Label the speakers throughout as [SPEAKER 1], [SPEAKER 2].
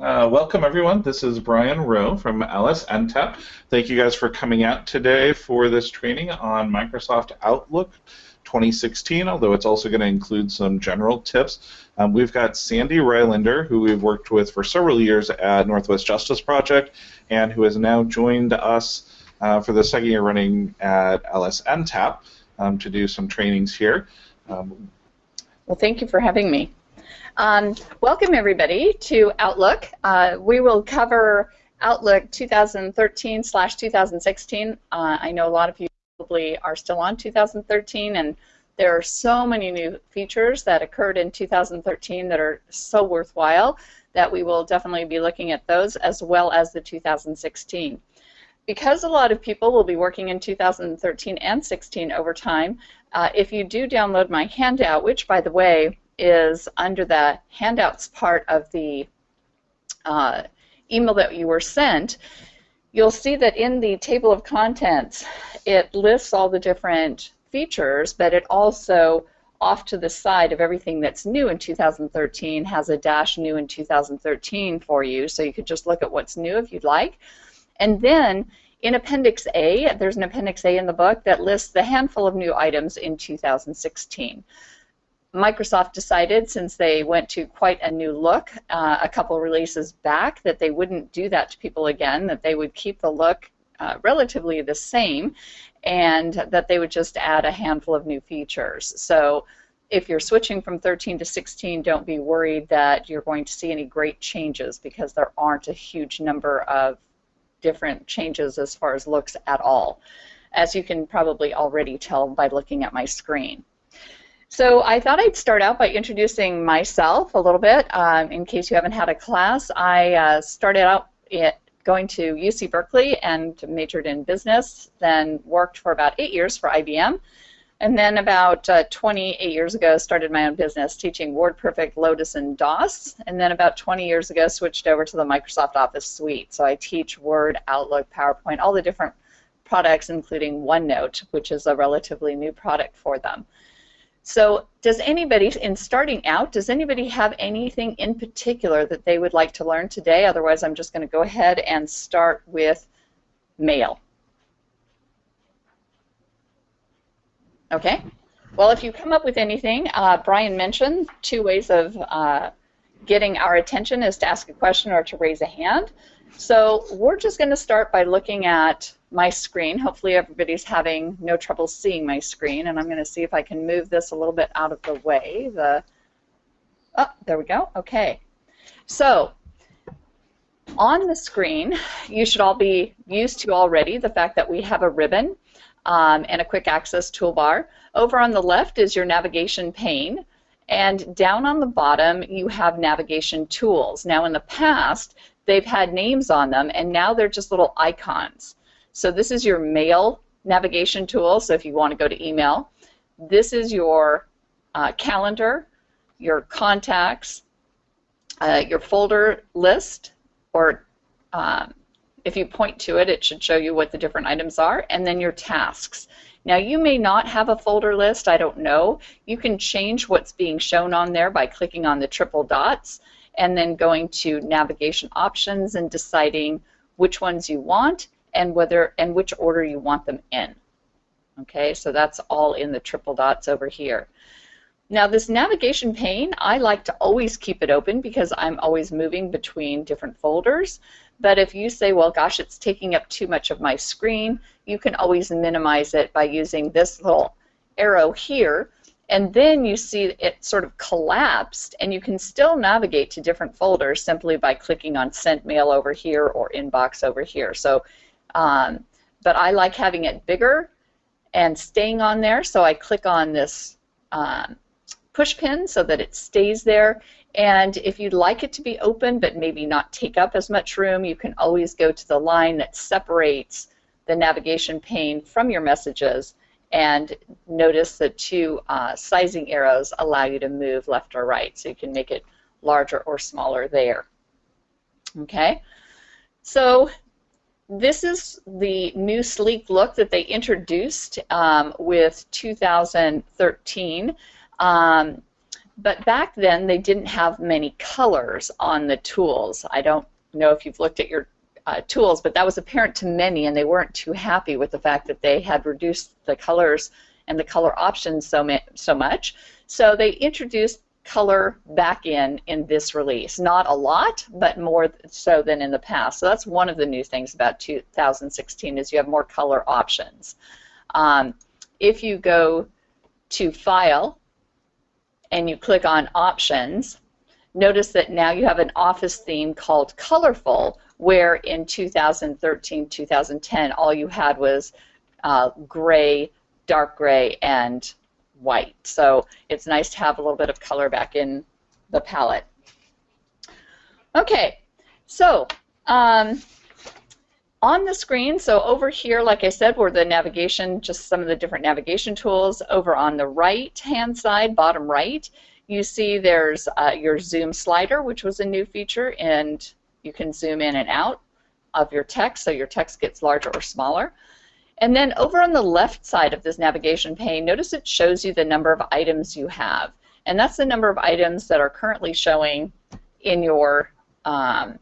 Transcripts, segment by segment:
[SPEAKER 1] Uh, welcome, everyone. This is Brian Rowe from LS NTAP. Thank you guys for coming out today for this training on Microsoft Outlook 2016, although it's also going to include some general tips. Um, we've got Sandy Rylander, who we've worked with for several years at Northwest Justice Project, and who has now joined us uh, for the second year running at LS NTAP um, to do some trainings here. Um,
[SPEAKER 2] well, thank you for having me. Um, welcome everybody to Outlook. Uh, we will cover Outlook 2013 slash 2016. Uh, I know a lot of you probably are still on 2013 and there are so many new features that occurred in 2013 that are so worthwhile that we will definitely be looking at those as well as the 2016. Because a lot of people will be working in 2013 and 16 over time, uh, if you do download my handout, which by the way is under the handouts part of the uh, email that you were sent, you'll see that in the table of contents it lists all the different features, but it also off to the side of everything that's new in 2013 has a dash new in 2013 for you, so you could just look at what's new if you'd like. And then in Appendix A, there's an Appendix A in the book that lists the handful of new items in 2016. Microsoft decided, since they went to quite a new look uh, a couple releases back, that they wouldn't do that to people again, that they would keep the look uh, relatively the same, and that they would just add a handful of new features. So if you're switching from 13 to 16, don't be worried that you're going to see any great changes because there aren't a huge number of different changes as far as looks at all, as you can probably already tell by looking at my screen. So I thought I'd start out by introducing myself a little bit. Um, in case you haven't had a class, I uh, started out going to UC Berkeley and majored in business, then worked for about eight years for IBM, and then about uh, 28 years ago started my own business teaching WordPerfect, Lotus, and DOS, and then about 20 years ago switched over to the Microsoft Office suite. So I teach Word, Outlook, PowerPoint, all the different products, including OneNote, which is a relatively new product for them. So does anybody, in starting out, does anybody have anything in particular that they would like to learn today? Otherwise, I'm just going to go ahead and start with mail. Okay. Well, if you come up with anything, uh, Brian mentioned two ways of uh, getting our attention is to ask a question or to raise a hand. So we're just going to start by looking at my screen. Hopefully everybody's having no trouble seeing my screen, and I'm going to see if I can move this a little bit out of the way. The Oh, there we go. Okay. So on the screen, you should all be used to already the fact that we have a ribbon um, and a quick access toolbar. Over on the left is your navigation pane. And down on the bottom, you have navigation tools. Now, in the past, they've had names on them, and now they're just little icons. So this is your mail navigation tool, so if you want to go to email. This is your uh, calendar, your contacts, uh, your folder list, or um, if you point to it, it should show you what the different items are, and then your tasks. Now you may not have a folder list, I don't know. You can change what's being shown on there by clicking on the triple dots and then going to navigation options and deciding which ones you want and whether and which order you want them in. Okay, so that's all in the triple dots over here. Now this navigation pane, I like to always keep it open because I'm always moving between different folders. But if you say, well, gosh, it's taking up too much of my screen, you can always minimize it by using this little arrow here. And then you see it sort of collapsed, and you can still navigate to different folders simply by clicking on Sent Mail over here or Inbox over here. So um, but I like having it bigger and staying on there, so I click on this um, push pin so that it stays there. And if you'd like it to be open but maybe not take up as much room, you can always go to the line that separates the navigation pane from your messages and notice the two uh, sizing arrows allow you to move left or right so you can make it larger or smaller there. Okay, so this is the new sleek look that they introduced um, with 2013. Um, but back then they didn't have many colors on the tools. I don't know if you've looked at your uh, tools, but that was apparent to many, and they weren't too happy with the fact that they had reduced the colors and the color options so, so much. So they introduced color back in in this release. Not a lot, but more so than in the past. So that's one of the new things about 2016 is you have more color options. Um, if you go to File and you click on Options, notice that now you have an office theme called Colorful, where in 2013, 2010, all you had was uh, gray, dark gray, and white. So it's nice to have a little bit of color back in the palette. Okay, so um, on the screen, so over here, like I said, were the navigation, just some of the different navigation tools. Over on the right-hand side, bottom right, you see there's uh, your zoom slider, which was a new feature, and you can zoom in and out of your text, so your text gets larger or smaller. And then over on the left side of this navigation pane, notice it shows you the number of items you have. And that's the number of items that are currently showing in your um,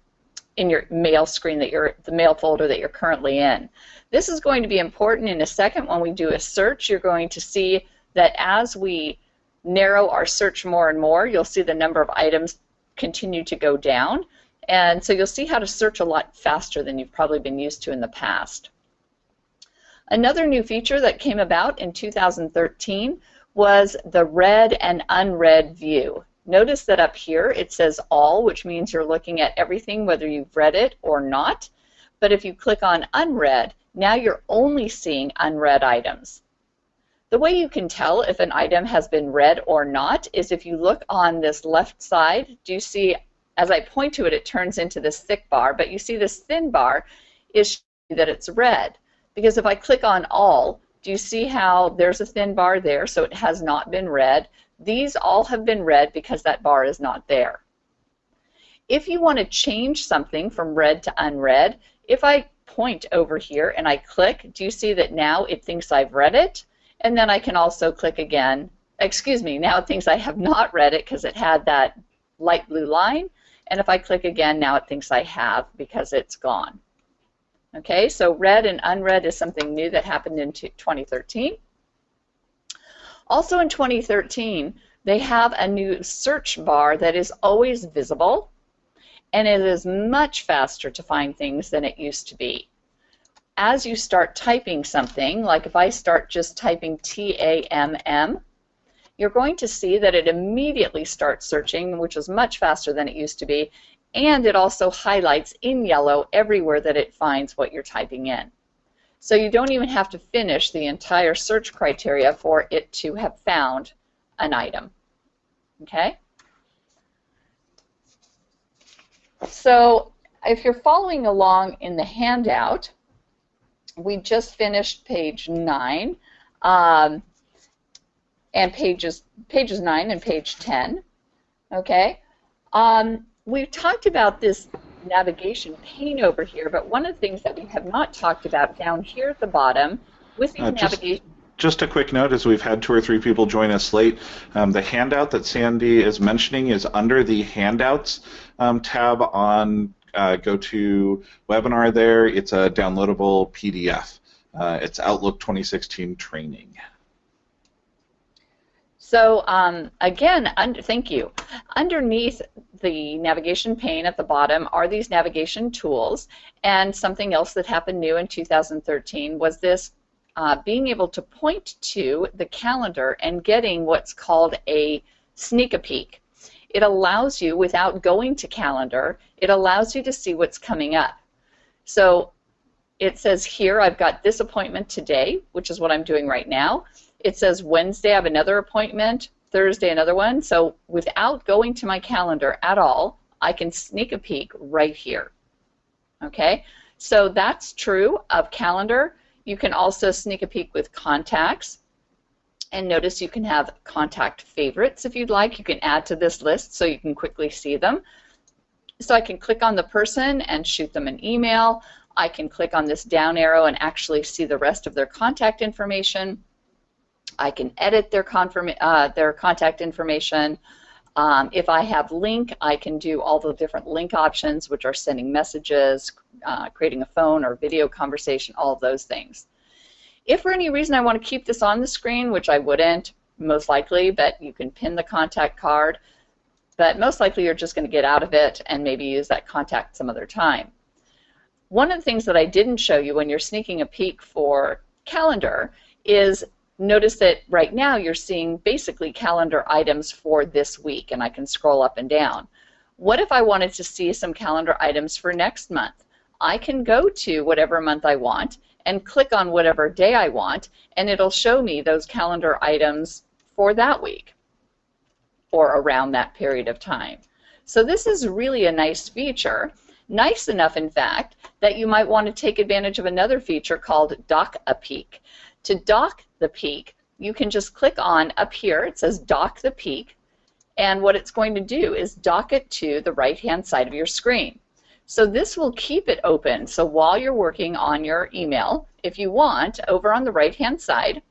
[SPEAKER 2] in your mail screen that you're the mail folder that you're currently in. This is going to be important in a second when we do a search. You're going to see that as we narrow our search more and more, you'll see the number of items continue to go down. And so you'll see how to search a lot faster than you've probably been used to in the past. Another new feature that came about in 2013 was the read and unread view. Notice that up here it says all, which means you're looking at everything whether you've read it or not. But if you click on unread, now you're only seeing unread items. The way you can tell if an item has been read or not is if you look on this left side, do you see, as I point to it, it turns into this thick bar, but you see this thin bar is that it's red. Because if I click on all, do you see how there's a thin bar there, so it has not been read. These all have been read because that bar is not there. If you want to change something from read to unread, if I point over here and I click, do you see that now it thinks I've read it? And then I can also click again. Excuse me, now it thinks I have not read it because it had that light blue line. And if I click again, now it thinks I have because it's gone. Okay, so read and unread is something new that happened in 2013. Also in 2013, they have a new search bar that is always visible, and it is much faster to find things than it used to be. As you start typing something, like if I start just typing T-A-M-M, you're going to see that it immediately starts searching, which is much faster than it used to be, and it also highlights in yellow everywhere that it finds what you're typing in. So you don't even have to finish the entire search criteria for it to have found an item. Okay? So if you're following along in the handout, we just finished page 9 um, and pages pages 9 and page 10. Okay? Um, we've talked about this navigation pane over here, but one of the things that we have not talked about down here at the bottom with the uh, navigation.
[SPEAKER 1] Just, just a quick note, as we've had two or three people join us late, um, the handout that Sandy is mentioning is under the Handouts um, tab on uh, go to webinar there. It's a downloadable PDF. Uh, it's Outlook 2016 training.
[SPEAKER 2] So um, again, thank you. Underneath the navigation pane at the bottom are these navigation tools, and something else that happened new in 2013 was this uh, being able to point to the calendar and getting what's called a sneak a peek. It allows you, without going to calendar, it allows you to see what's coming up. So it says here, I've got this appointment today, which is what I'm doing right now it says Wednesday I have another appointment, Thursday another one. So without going to my calendar at all, I can sneak a peek right here. Okay, so that's true of calendar. You can also sneak a peek with contacts. And notice you can have contact favorites if you'd like. You can add to this list so you can quickly see them. So I can click on the person and shoot them an email. I can click on this down arrow and actually see the rest of their contact information I can edit their, confirm, uh, their contact information. Um, if I have Lync, I can do all the different Lync options, which are sending messages, uh, creating a phone or video conversation, all those things. If for any reason I want to keep this on the screen, which I wouldn't, most likely, but you can pin the contact card, but most likely you're just going to get out of it and maybe use that contact some other time. One of the things that I didn't show you when you're sneaking a peek for calendar is notice that right now you're seeing basically calendar items for this week, and I can scroll up and down. What if I wanted to see some calendar items for next month? I can go to whatever month I want and click on whatever day I want, and it'll show me those calendar items for that week or around that period of time. So this is really a nice feature. Nice enough, in fact, that you might want to take advantage of another feature called Dock a Peek. To dock the peak, you can just click on up here, it says Dock the peek, and what it's going to do is dock it to the right-hand side of your screen. So this will keep it open. So while you're working on your email, if you want, over on the right-hand side,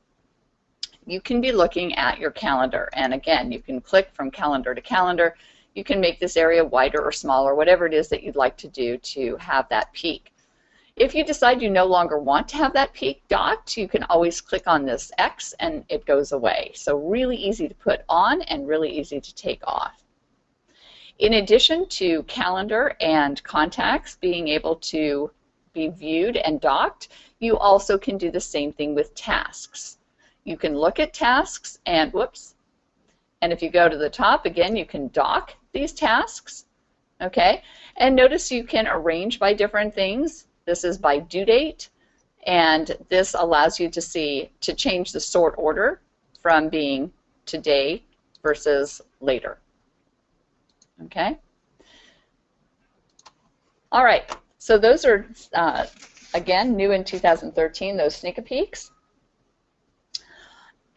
[SPEAKER 2] you can be looking at your calendar. And again, you can click from calendar to calendar you can make this area wider or smaller, whatever it is that you'd like to do to have that peek. If you decide you no longer want to have that peek docked, you can always click on this X and it goes away. So really easy to put on and really easy to take off. In addition to calendar and contacts being able to be viewed and docked, you also can do the same thing with tasks. You can look at tasks and, whoops, and if you go to the top, again, you can dock these tasks. Okay, and notice you can arrange by different things. This is by due date, and this allows you to see to change the sort order from being today versus later. Okay. All right, so those are, uh, again, new in 2013, those sneak peeks.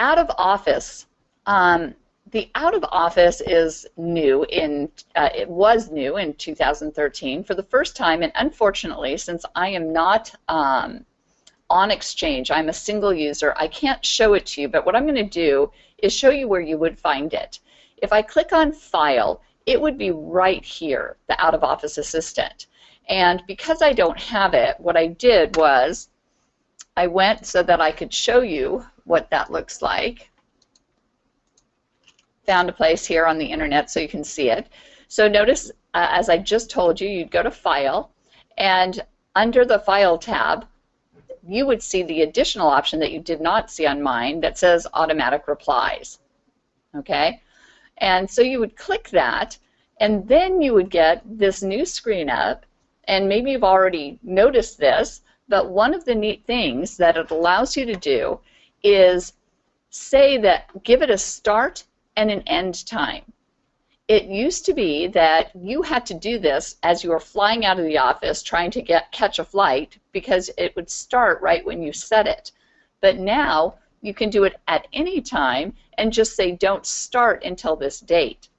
[SPEAKER 2] Out of office, um, the out of office is new in uh, it was new in 2013 for the first time and unfortunately since I am not um, on exchange I'm a single user I can't show it to you but what I'm going to do is show you where you would find it. If I click on file it would be right here the out of office assistant. And because I don't have it what I did was I went so that I could show you what that looks like found a place here on the internet so you can see it. So notice, uh, as I just told you, you'd go to File, and under the File tab, you would see the additional option that you did not see on mine that says Automatic Replies. Okay? And so you would click that, and then you would get this new screen up, and maybe you've already noticed this, but one of the neat things that it allows you to do is say that give it a start and an end time. It used to be that you had to do this as you were flying out of the office trying to get catch a flight because it would start right when you set it. But now you can do it at any time and just say don't start until this date.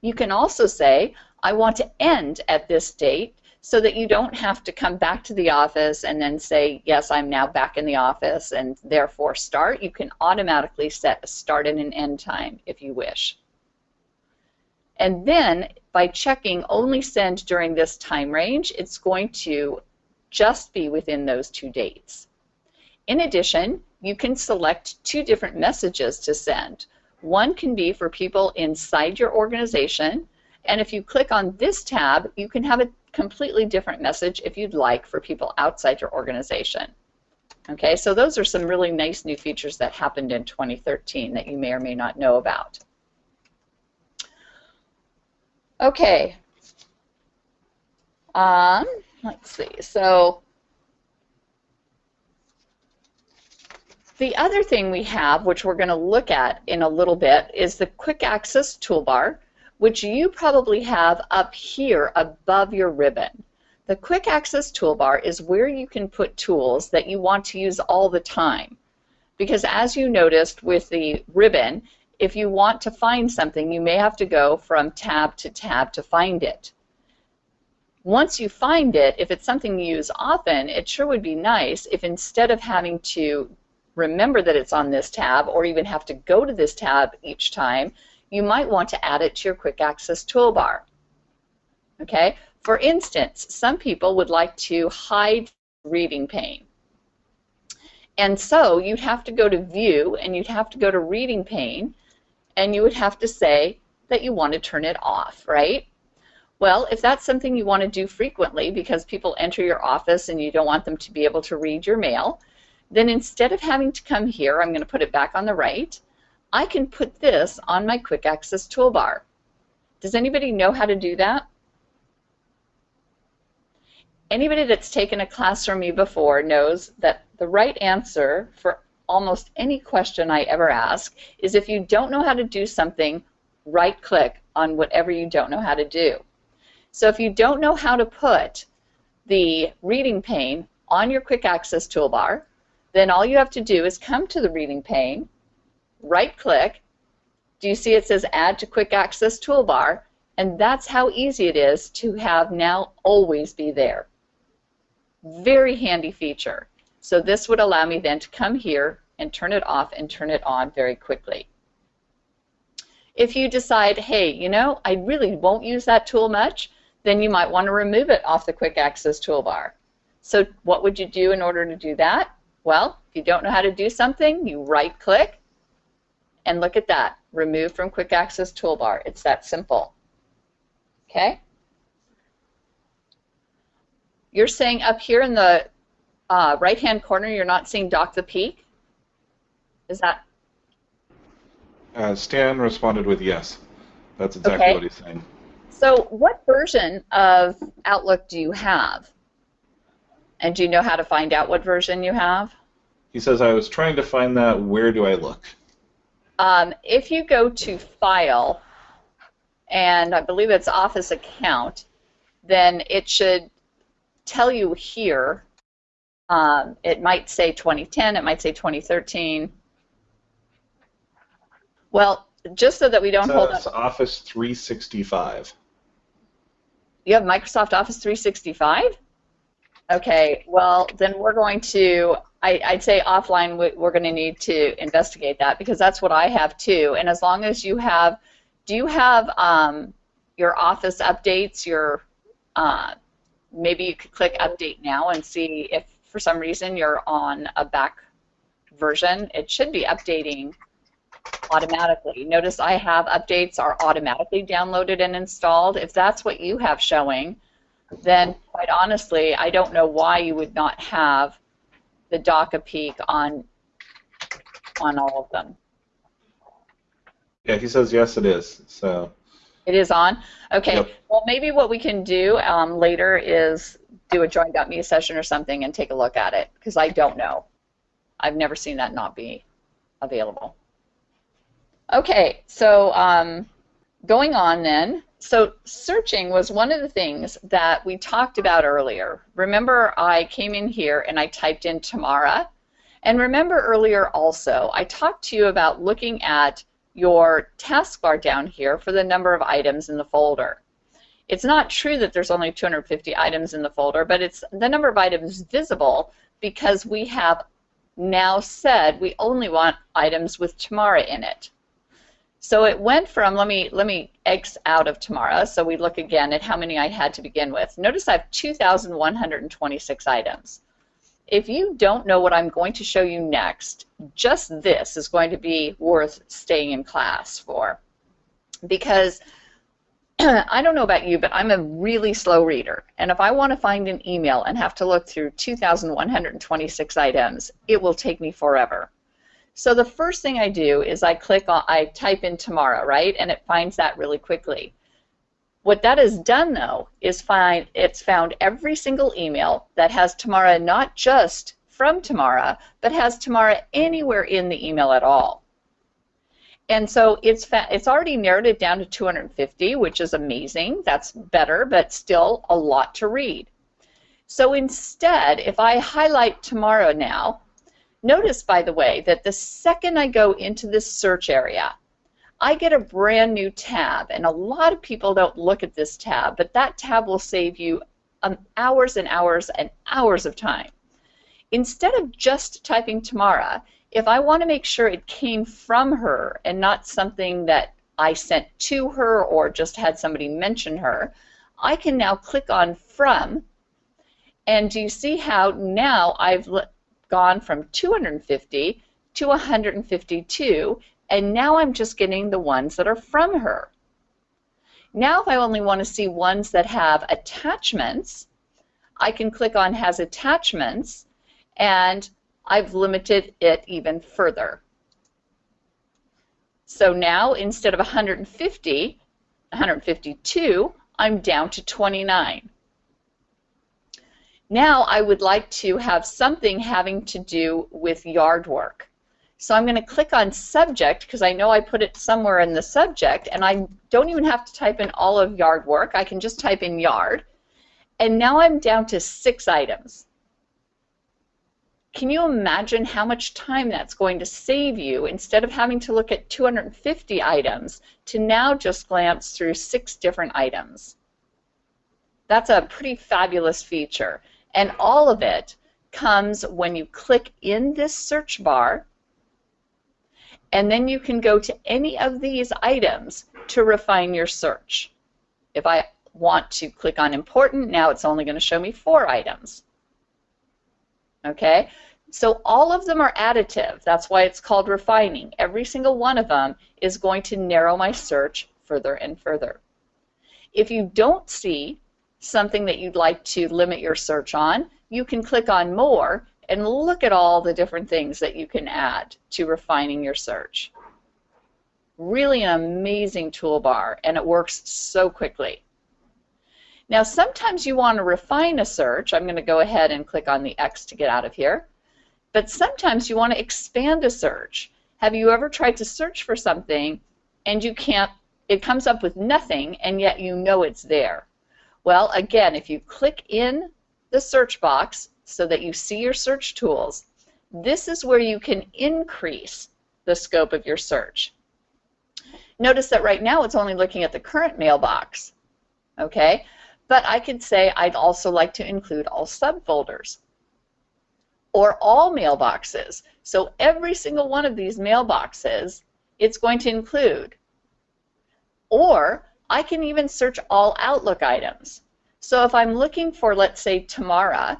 [SPEAKER 2] You can also say I want to end at this date so that you don't have to come back to the office and then say, yes, I'm now back in the office and therefore start. You can automatically set a start and an end time if you wish. And then by checking only send during this time range, it's going to just be within those two dates. In addition, you can select two different messages to send. One can be for people inside your organization, and if you click on this tab, you can have a completely different message if you'd like for people outside your organization. Okay, so those are some really nice new features that happened in 2013 that you may or may not know about. Okay, um, let's see, so the other thing we have, which we're going to look at in a little bit, is the quick access toolbar which you probably have up here above your ribbon. The Quick Access Toolbar is where you can put tools that you want to use all the time. Because as you noticed with the ribbon, if you want to find something, you may have to go from tab to tab to find it. Once you find it, if it's something you use often, it sure would be nice if instead of having to remember that it's on this tab or even have to go to this tab each time, you might want to add it to your quick access toolbar. Okay? For instance, some people would like to hide reading pane. And so you'd have to go to view and you'd have to go to reading pane and you would have to say that you want to turn it off, right? Well, if that's something you want to do frequently because people enter your office and you don't want them to be able to read your mail, then instead of having to come here, I'm going to put it back on the right, I can put this on my quick access toolbar. Does anybody know how to do that? Anybody that's taken a class from me before knows that the right answer for almost any question I ever ask is if you don't know how to do something, right click on whatever you don't know how to do. So if you don't know how to put the reading pane on your quick access toolbar, then all you have to do is come to the reading pane, right click, do you see it says add to quick access toolbar, and that's how easy it is to have now always be there. Very handy feature. So this would allow me then to come here and turn it off and turn it on very quickly. If you decide, hey, you know, I really won't use that tool much, then you might want to remove it off the quick access toolbar. So what would you do in order to do that? Well, if you don't know how to do something, you right click and look at that, remove from quick access toolbar. It's that simple. Okay? You're saying up here in the uh, right hand corner you're not seeing Dock the Peek? Is that?
[SPEAKER 1] Uh, Stan responded with yes. That's exactly
[SPEAKER 2] okay.
[SPEAKER 1] what he's saying.
[SPEAKER 2] So what version of Outlook do you have? And do you know how to find out what version you have?
[SPEAKER 1] He says, I was trying to find that. Where do I look?
[SPEAKER 2] Um, if you go to File, and I believe it's Office Account, then it should tell you here. Um, it might say 2010, it might say 2013. Well, just so that we don't hold up.
[SPEAKER 1] Office 365.
[SPEAKER 2] You have Microsoft Office 365? Okay, well, then we're going to, I, would say offline, we're going to need to investigate that because that's what I have too. And as long as you have, do you have um, your Office updates, your, uh, maybe you could click Update Now and see if for some reason you're on a back version. It should be updating automatically. Notice I have updates are automatically downloaded and installed. If that's what you have showing, then quite honestly, I don't know why you would not have the Dock a Peek on on all of them.
[SPEAKER 1] Yeah, he says yes, it is. So
[SPEAKER 2] it is on. Okay.
[SPEAKER 1] Yep.
[SPEAKER 2] Well, maybe what we can do um, later is do a join.me session or something and take a look at it because I don't know. I've never seen that not be available. Okay, so um, going on then. So searching was one of the things that we talked about earlier. Remember I came in here and I typed in Tamara. And remember earlier also, I talked to you about looking at your taskbar down here for the number of items in the folder. It's not true that there's only 250 items in the folder, but it's the number of items visible because we have now said we only want items with Tamara in it. So it went from, let me, let me X out of Tamara, so we look again at how many I had to begin with. Notice I have 2,126 items. If you don't know what I'm going to show you next, just this is going to be worth staying in class for. Because I don't know about you, but I'm a really slow reader. And if I want to find an email and have to look through 2,126 items, it will take me forever. So the first thing I do is I click on, I type in Tamara, right, and it finds that really quickly. What that has done though is find it's found every single email that has Tamara not just from Tamara, but has Tamara anywhere in the email at all. And so it's it's already narrowed it down to 250, which is amazing. That's better, but still a lot to read. So instead, if I highlight Tamara now, Notice, by the way, that the second I go into this search area, I get a brand new tab, and a lot of people don't look at this tab, but that tab will save you um, hours and hours and hours of time. Instead of just typing Tamara, if I want to make sure it came from her and not something that I sent to her or just had somebody mention her, I can now click on from and do you see how now I've gone from 250 to 152 and now I'm just getting the ones that are from her. Now if I only want to see ones that have attachments, I can click on has attachments and I've limited it even further. So now instead of 150, 152, I'm down to 29. Now I would like to have something having to do with yard work. So I'm going to click on subject because I know I put it somewhere in the subject and I don't even have to type in all of yard work. I can just type in yard. And now I'm down to six items. Can you imagine how much time that's going to save you instead of having to look at 250 items to now just glance through six different items? That's a pretty fabulous feature. And all of it comes when you click in this search bar and then you can go to any of these items to refine your search. If I want to click on important, now it's only going to show me four items. Okay, so all of them are additive. That's why it's called refining. Every single one of them is going to narrow my search further and further. If you don't see something that you'd like to limit your search on, you can click on more and look at all the different things that you can add to refining your search. Really an amazing toolbar, and it works so quickly. Now, sometimes you want to refine a search. I'm going to go ahead and click on the X to get out of here. But sometimes you want to expand a search. Have you ever tried to search for something and you can't, it comes up with nothing and yet you know it's there? Well, again, if you click in the search box so that you see your search tools, this is where you can increase the scope of your search. Notice that right now it's only looking at the current mailbox, okay? But I could say I'd also like to include all subfolders or all mailboxes. So every single one of these mailboxes it's going to include. Or I can even search all Outlook items. So if I'm looking for, let's say, Tamara,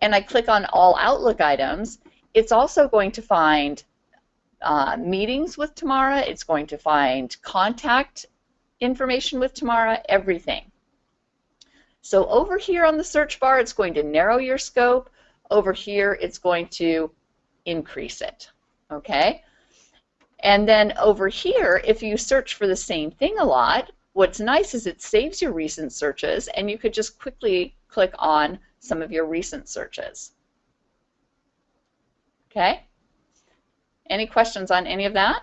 [SPEAKER 2] and I click on all Outlook items, it's also going to find uh, meetings with Tamara, it's going to find contact information with Tamara, everything. So over here on the search bar, it's going to narrow your scope. Over here, it's going to increase it, okay? And then over here, if you search for the same thing a lot, what's nice is it saves your recent searches, and you could just quickly click on some of your recent searches. Okay? Any questions on any of that?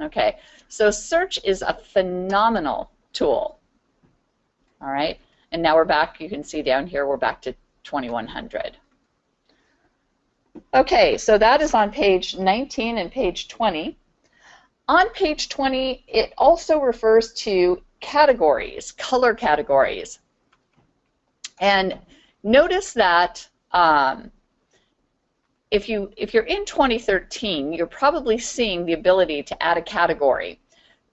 [SPEAKER 2] Okay, so search is a phenomenal tool. All right, and now we're back, you can see down here, we're back to 2100. Okay, so that is on page 19 and page 20. On page 20, it also refers to categories, color categories. And notice that um, if, you, if you're in 2013, you're probably seeing the ability to add a category,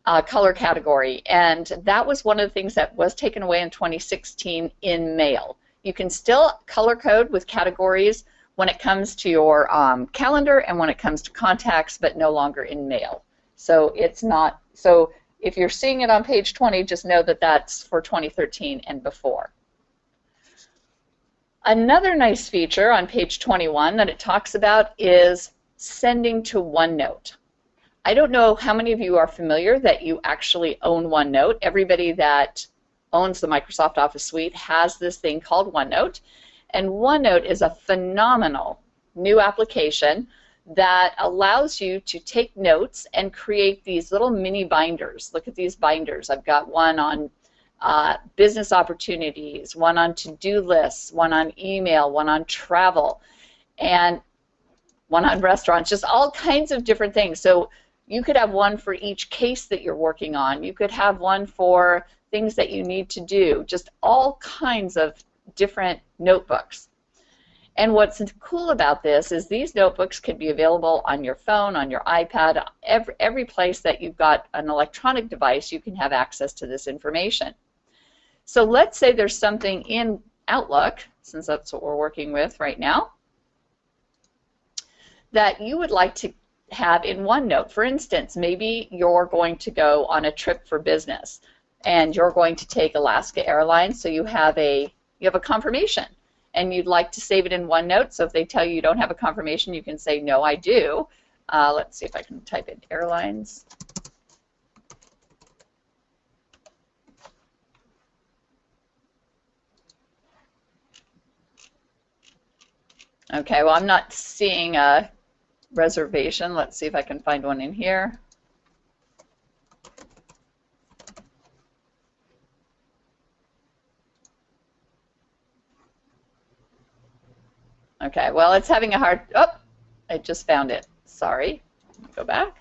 [SPEAKER 2] a color category, and that was one of the things that was taken away in 2016 in Mail. You can still color code with categories when it comes to your um, calendar and when it comes to contacts, but no longer in mail. So it's not, so if you're seeing it on page 20, just know that that's for 2013 and before. Another nice feature on page 21 that it talks about is sending to OneNote. I don't know how many of you are familiar that you actually own OneNote. Everybody that owns the Microsoft Office Suite has this thing called OneNote. And OneNote is a phenomenal new application that allows you to take notes and create these little mini binders. Look at these binders. I've got one on uh, business opportunities, one on to-do lists, one on email, one on travel, and one on restaurants, just all kinds of different things. So you could have one for each case that you're working on. You could have one for things that you need to do, just all kinds of different notebooks. And what's cool about this is these notebooks can be available on your phone, on your iPad, every, every place that you've got an electronic device, you can have access to this information. So let's say there's something in Outlook, since that's what we're working with right now, that you would like to have in OneNote. For instance, maybe you're going to go on a trip for business and you're going to take Alaska Airlines, so you have a you have a confirmation and you'd like to save it in OneNote. So if they tell you you don't have a confirmation, you can say, no, I do. Uh, let's see if I can type in airlines. Okay, well, I'm not seeing a reservation. Let's see if I can find one in here. Okay, well, it's having a hard, oh, I just found it. Sorry. Go back.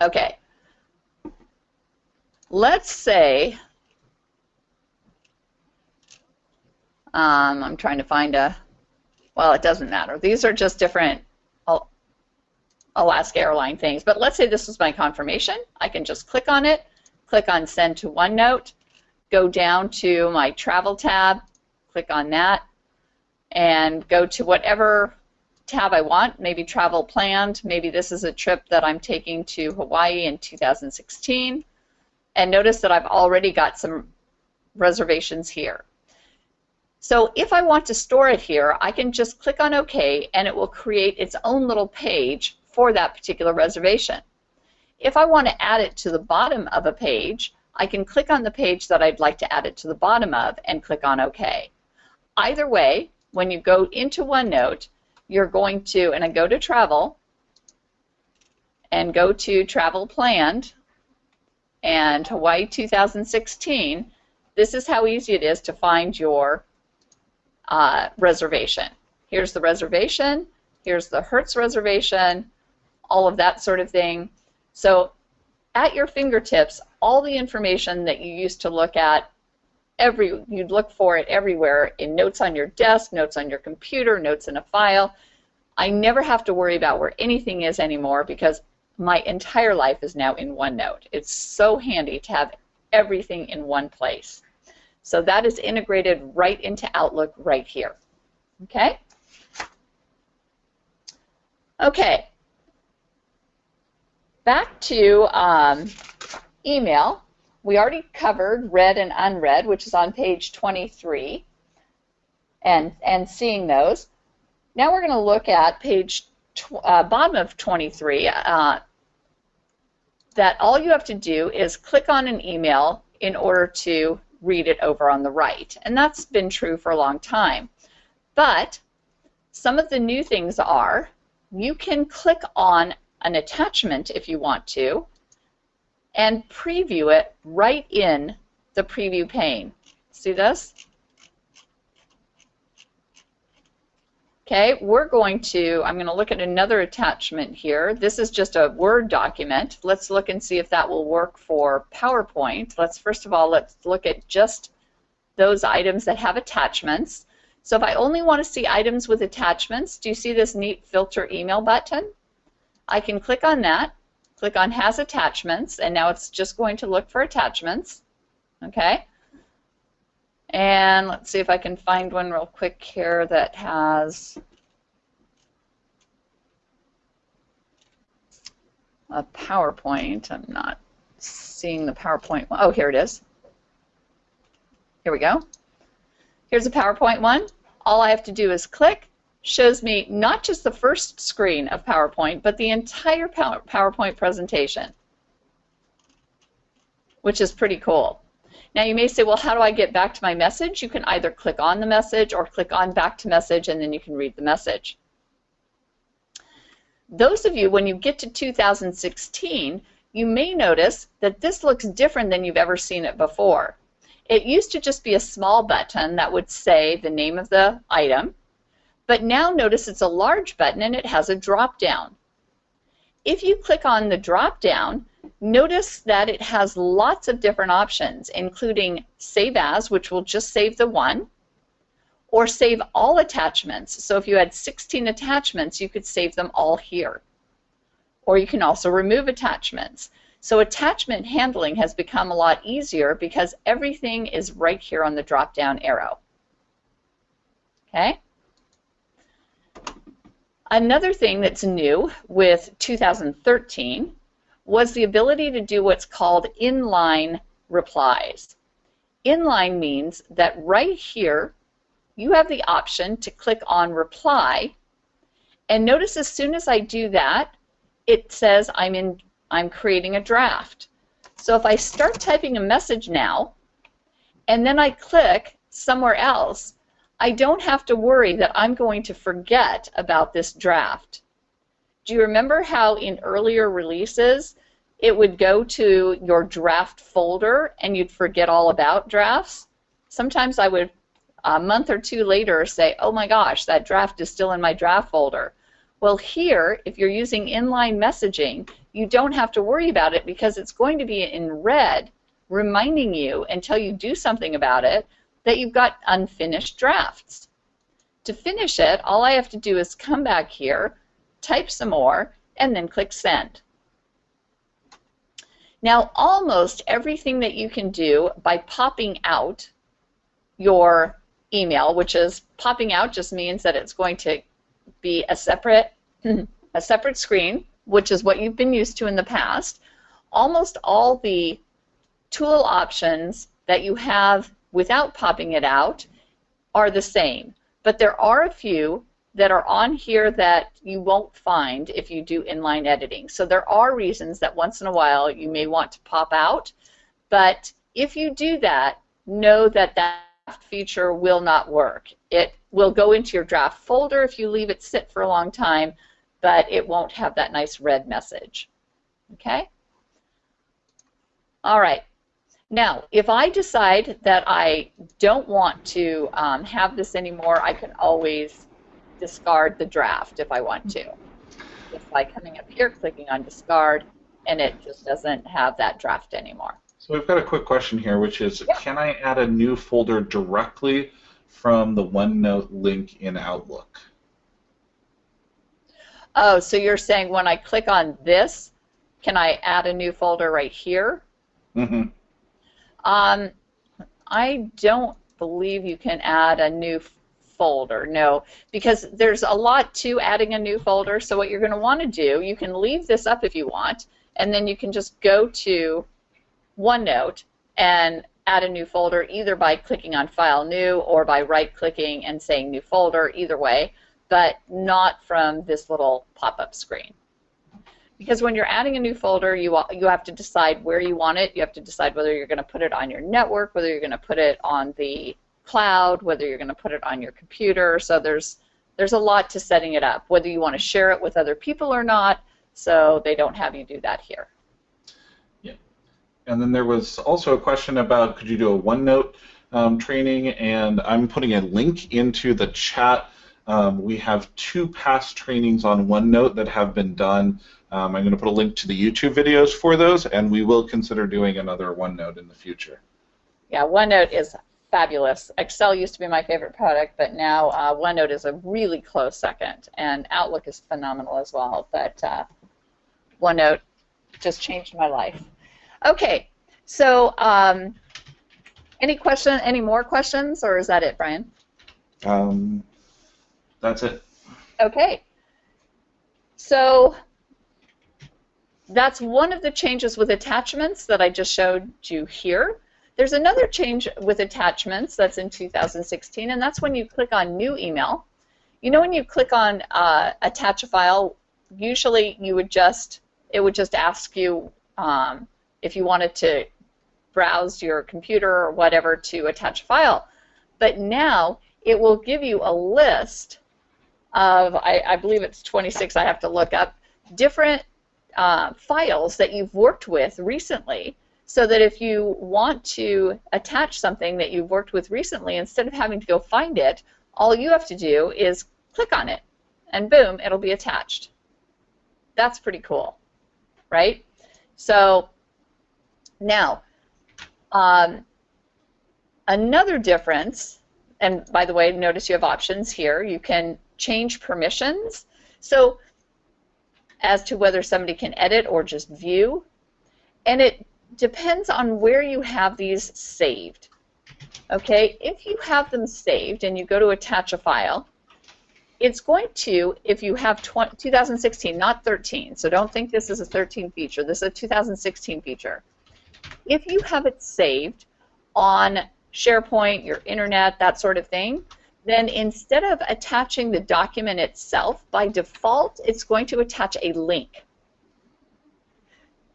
[SPEAKER 2] Okay. Let's say, um, I'm trying to find a, well, it doesn't matter. These are just different Alaska Airline things. But let's say this was my confirmation. I can just click on it, click on Send to OneNote, go down to my travel tab, click on that, and go to whatever tab I want, maybe travel planned, maybe this is a trip that I'm taking to Hawaii in 2016, and notice that I've already got some reservations here. So if I want to store it here, I can just click on OK and it will create its own little page for that particular reservation. If I want to add it to the bottom of a page, I can click on the page that I'd like to add it to the bottom of and click on OK. Either way, when you go into OneNote, you're going to, and I go to Travel, and go to Travel Planned, and Hawaii 2016, this is how easy it is to find your uh, reservation. Here's the reservation, here's the Hertz reservation, all of that sort of thing. So at your fingertips, all the information that you used to look at every you'd look for it everywhere in notes on your desk, notes on your computer, notes in a file. I never have to worry about where anything is anymore because my entire life is now in OneNote. It's so handy to have everything in one place. So that is integrated right into Outlook right here. Okay? Okay. Back to um, email, we already covered read and unread, which is on page 23, and, and seeing those. Now we're going to look at page uh, bottom of 23, uh, that all you have to do is click on an email in order to read it over on the right. And that's been true for a long time. But some of the new things are you can click on an attachment if you want to, and preview it right in the preview pane. See this? Okay, we're going to, I'm going to look at another attachment here. This is just a Word document. Let's look and see if that will work for PowerPoint. Let's first of all, let's look at just those items that have attachments. So if I only want to see items with attachments, do you see this neat filter email button? I can click on that click on Has Attachments, and now it's just going to look for attachments. Okay? And let's see if I can find one real quick here that has a PowerPoint. I'm not seeing the PowerPoint. Oh, here it is. Here we go. Here's a PowerPoint one. All I have to do is click, shows me not just the first screen of PowerPoint, but the entire PowerPoint presentation, which is pretty cool. Now you may say, well, how do I get back to my message? You can either click on the message or click on back to message and then you can read the message. Those of you, when you get to 2016, you may notice that this looks different than you've ever seen it before. It used to just be a small button that would say the name of the item, but now notice it's a large button and it has a drop down. If you click on the drop down, Notice that it has lots of different options, including Save As, which will just save the one, or Save All Attachments. So if you had 16 attachments, you could save them all here. Or you can also remove attachments. So attachment handling has become a lot easier because everything is right here on the drop-down arrow. Okay? Another thing that's new with 2013 was the ability to do what's called inline replies. Inline means that right here you have the option to click on reply and notice as soon as I do that it says I'm in I'm creating a draft. So if I start typing a message now and then I click somewhere else I don't have to worry that I'm going to forget about this draft. Do you remember how in earlier releases it would go to your draft folder and you'd forget all about drafts? Sometimes I would, a month or two later, say, oh my gosh, that draft is still in my draft folder. Well, here, if you're using inline messaging, you don't have to worry about it because it's going to be in red reminding you until you do something about it that you've got unfinished drafts. To finish it, all I have to do is come back here, type some more, and then click send. Now, almost everything that you can do by popping out your email, which is popping out just means that it's going to be a separate a separate screen, which is what you've been used to in the past. Almost all the tool options that you have without popping it out are the same. But there are a few that are on here that you won't find if you do inline editing. So there are reasons that once in a while you may want to pop out, but if you do that, know that that feature will not work. It will go into your draft folder if you leave it sit for a long time, but it won't have that nice red message. Okay? All right. Now, if I decide that I don't want to um, have this anymore, I can always discard the draft if I want to. Just by coming up here, clicking on discard, and it just doesn't have that draft anymore.
[SPEAKER 1] So we've got a quick question here, which is, yep. can I add a new folder directly from the OneNote link in Outlook?
[SPEAKER 2] Oh, so you're saying when I click on this, can I add a new folder right here?
[SPEAKER 1] Mm-hmm.
[SPEAKER 2] Um, I don't believe you can add a new folder, no, because there's a lot to adding a new folder. So what you're going to want to do, you can leave this up if you want, and then you can just go to OneNote and add a new folder either by clicking on File New or by right-clicking and saying New Folder, either way, but not from this little pop-up screen because when you're adding a new folder, you you have to decide where you want it. You have to decide whether you're going to put it on your network, whether you're going to put it on the cloud, whether you're going to put it on your computer. So there's there's a lot to setting it up, whether you want to share it with other people or not. So they don't have you do that here.
[SPEAKER 1] Yeah, and then there was also a question about could you do a OneNote um, training, and I'm putting a link into the chat. Um, we have two past trainings on OneNote that have been done. Um, I'm going to put a link to the YouTube videos for those, and we will consider doing another OneNote in the future.
[SPEAKER 2] Yeah, OneNote is fabulous. Excel used to be my favorite product, but now uh, OneNote is a really close second, and Outlook is phenomenal as well. But uh, OneNote just changed my life. Okay, so um, any question? Any more questions, or is that it, Brian?
[SPEAKER 1] Um, that's it.
[SPEAKER 2] Okay. So that's one of the changes with attachments that I just showed you here. There's another change with attachments that's in 2016, and that's when you click on New Email. You know when you click on uh, Attach a File, usually you would just, it would just ask you um, if you wanted to browse your computer or whatever to attach a file. But now it will give you a list of, I, I believe it's 26, I have to look up, different uh, files that you've worked with recently so that if you want to attach something that you've worked with recently, instead of having to go find it, all you have to do is click on it, and boom, it'll be attached. That's pretty cool, right? So now, um, another difference, and by the way, notice you have options here. You can change permissions. So as to whether somebody can edit or just view. And it depends on where you have these saved. Okay, if you have them saved and you go to attach a file, it's going to, if you have 2016, not 13, so don't think this is a 13 feature, this is a 2016 feature. If you have it saved on SharePoint, your internet, that sort of thing, then instead of attaching the document itself, by default, it's going to attach a link,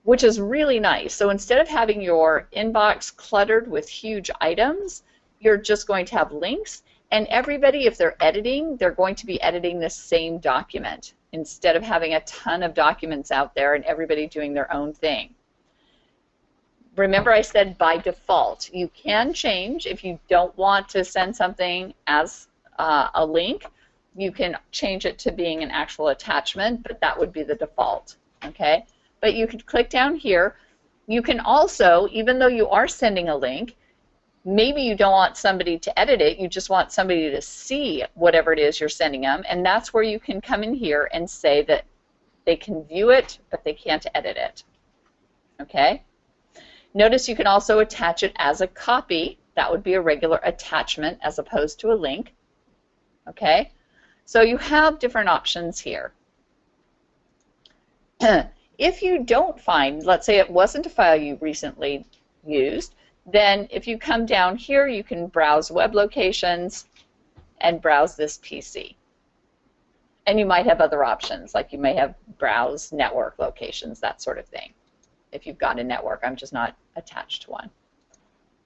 [SPEAKER 2] which is really nice. So instead of having your inbox cluttered with huge items, you're just going to have links, and everybody, if they're editing, they're going to be editing the same document instead of having a ton of documents out there and everybody doing their own thing. Remember I said by default. You can change if you don't want to send something as uh, a link. You can change it to being an actual attachment, but that would be the default. Okay? But you could click down here. You can also, even though you are sending a link, maybe you don't want somebody to edit it, you just want somebody to see whatever it is you're sending them, and that's where you can come in here and say that they can view it, but they can't edit it. Okay? Notice you can also attach it as a copy. That would be a regular attachment as opposed to a link. Okay? So you have different options here. if you don't find, let's say it wasn't a file you recently used, then if you come down here, you can browse web locations and browse this PC. And you might have other options, like you may have browse network locations, that sort of thing. If you've got a network, I'm just not attached to one.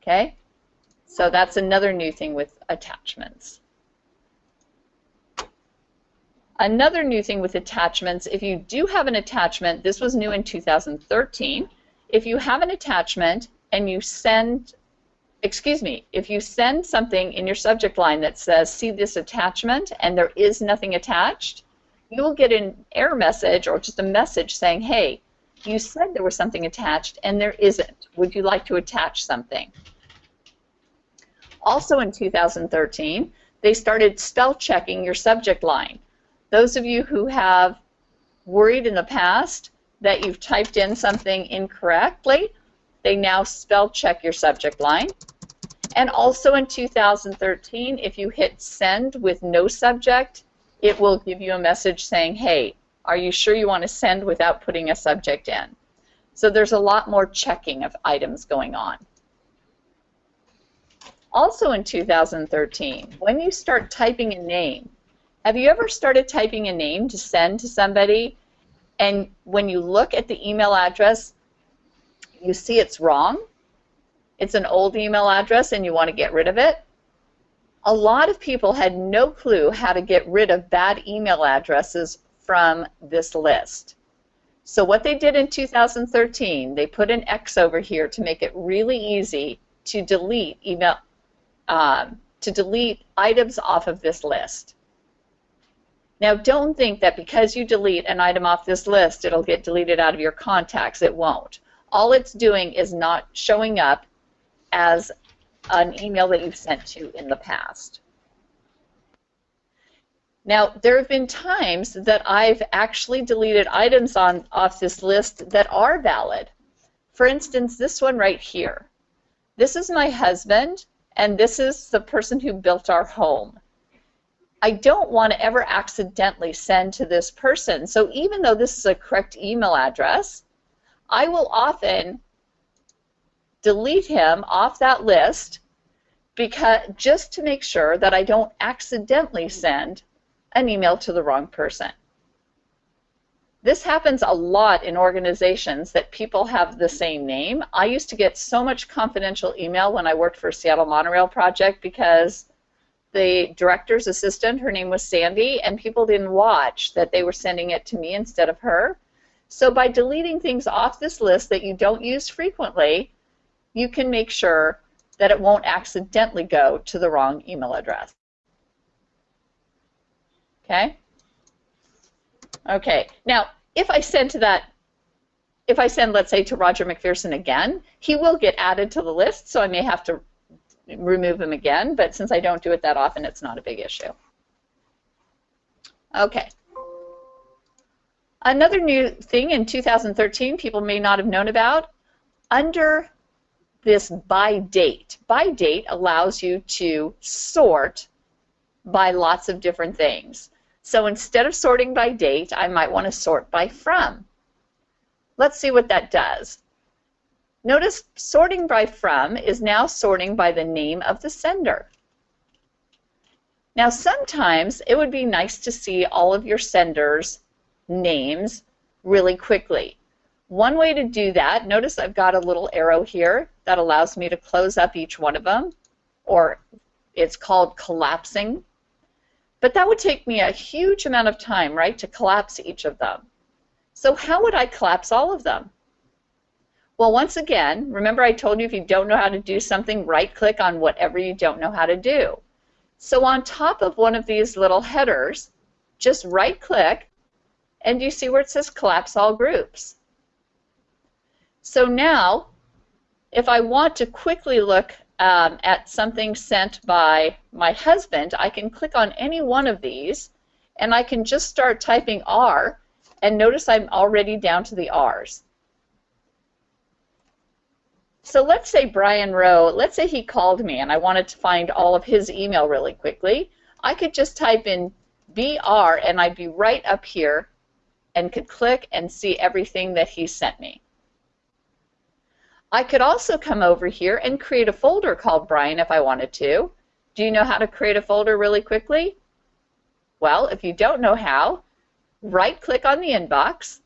[SPEAKER 2] Okay? So that's another new thing with attachments. Another new thing with attachments, if you do have an attachment, this was new in 2013, if you have an attachment and you send, excuse me, if you send something in your subject line that says, see this attachment, and there is nothing attached, you will get an error message or just a message saying, hey, you said there was something attached and there isn't. Would you like to attach something? Also in 2013, they started spell checking your subject line. Those of you who have worried in the past that you've typed in something incorrectly, they now spell check your subject line. And also in 2013, if you hit send with no subject, it will give you a message saying, hey, are you sure you want to send without putting a subject in? So there's a lot more checking of items going on. Also in 2013, when you start typing a name, have you ever started typing a name to send to somebody and when you look at the email address, you see it's wrong, it's an old email address and you want to get rid of it, a lot of people had no clue how to get rid of bad email addresses from this list. So what they did in 2013, they put an X over here to make it really easy to delete email, um, to delete items off of this list. Now don't think that because you delete an item off this list, it'll get deleted out of your contacts. It won't all it's doing is not showing up as an email that you've sent to in the past. Now, there have been times that I've actually deleted items on off this list that are valid. For instance, this one right here. This is my husband, and this is the person who built our home. I don't want to ever accidentally send to this person. So even though this is a correct email address, I will often delete him off that list because just to make sure that I don't accidentally send an email to the wrong person. This happens a lot in organizations that people have the same name. I used to get so much confidential email when I worked for Seattle Monorail Project because the director's assistant, her name was Sandy, and people didn't watch that they were sending it to me instead of her. So by deleting things off this list that you don't use frequently, you can make sure that it won't accidentally go to the wrong email address. Okay? Okay, now if I send to that if I send, let's say, to Roger McPherson again, he will get added to the list, so I may have to remove him again, but since I don't do it that often, it's not a big issue. Okay. Another new thing in 2013 people may not have known about, under this by date. By date allows you to sort by lots of different things. So instead of sorting by date, I might want to sort by from. Let's see what that does. Notice sorting by from is now sorting by the name of the sender. Now sometimes it would be nice to see all of your senders' names really quickly. One way to do that, notice I've got a little arrow here that allows me to close up each one of them, or it's called collapsing. But that would take me a huge amount of time, right, to collapse each of them. So how would I collapse all of them? Well, once again, remember I told you if you don't know how to do something, right-click on whatever you don't know how to do. So on top of one of these little headers, just right-click, and you see where it says Collapse All Groups. So now, if I want to quickly look um, at something sent by my husband, I can click on any one of these, and I can just start typing R, and notice I'm already down to the R's. So let's say Brian Rowe, let's say he called me and I wanted to find all of his email really quickly. I could just type in BR and I'd be right up here and could click and see everything that he sent me. I could also come over here and create a folder called Brian if I wanted to. Do you know how to create a folder really quickly? Well, if you don't know how, right-click on the inbox,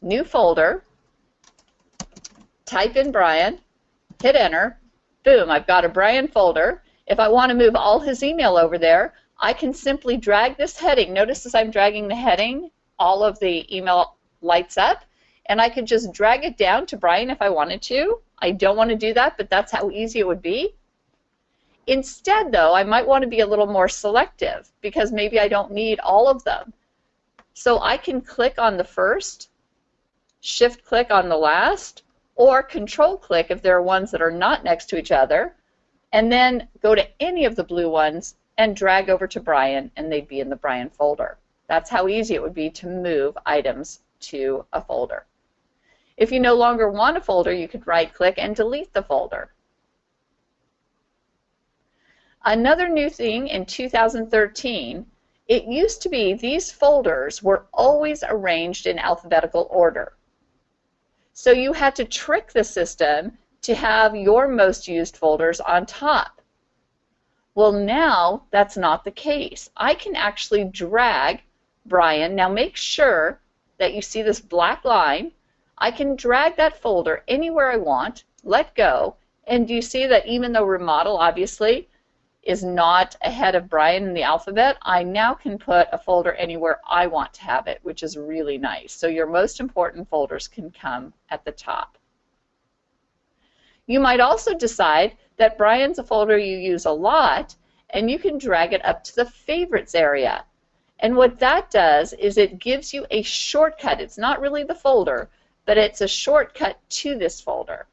[SPEAKER 2] new folder, type in Brian, hit enter, boom, I've got a Brian folder. If I want to move all his email over there, I can simply drag this heading. Notice as I'm dragging the heading, all of the email lights up and I could just drag it down to Brian if I wanted to. I don't want to do that, but that's how easy it would be. Instead, though, I might want to be a little more selective because maybe I don't need all of them. So I can click on the first, shift click on the last, or control click if there are ones that are not next to each other, and then go to any of the blue ones and drag over to Brian, and they'd be in the Brian folder. That's how easy it would be to move items to a folder. If you no longer want a folder, you could right-click and delete the folder. Another new thing in 2013, it used to be these folders were always arranged in alphabetical order. So you had to trick the system to have your most used folders on top. Well, now that's not the case. I can actually drag Brian. Now make sure that you see this black line I can drag that folder anywhere I want, let go, and you see that even though remodel obviously is not ahead of Brian in the alphabet, I now can put a folder anywhere I want to have it, which is really nice. So your most important folders can come at the top. You might also decide that Brian's a folder you use a lot, and you can drag it up to the favorites area. And what that does is it gives you a shortcut. It's not really the folder, but it's a shortcut to this folder.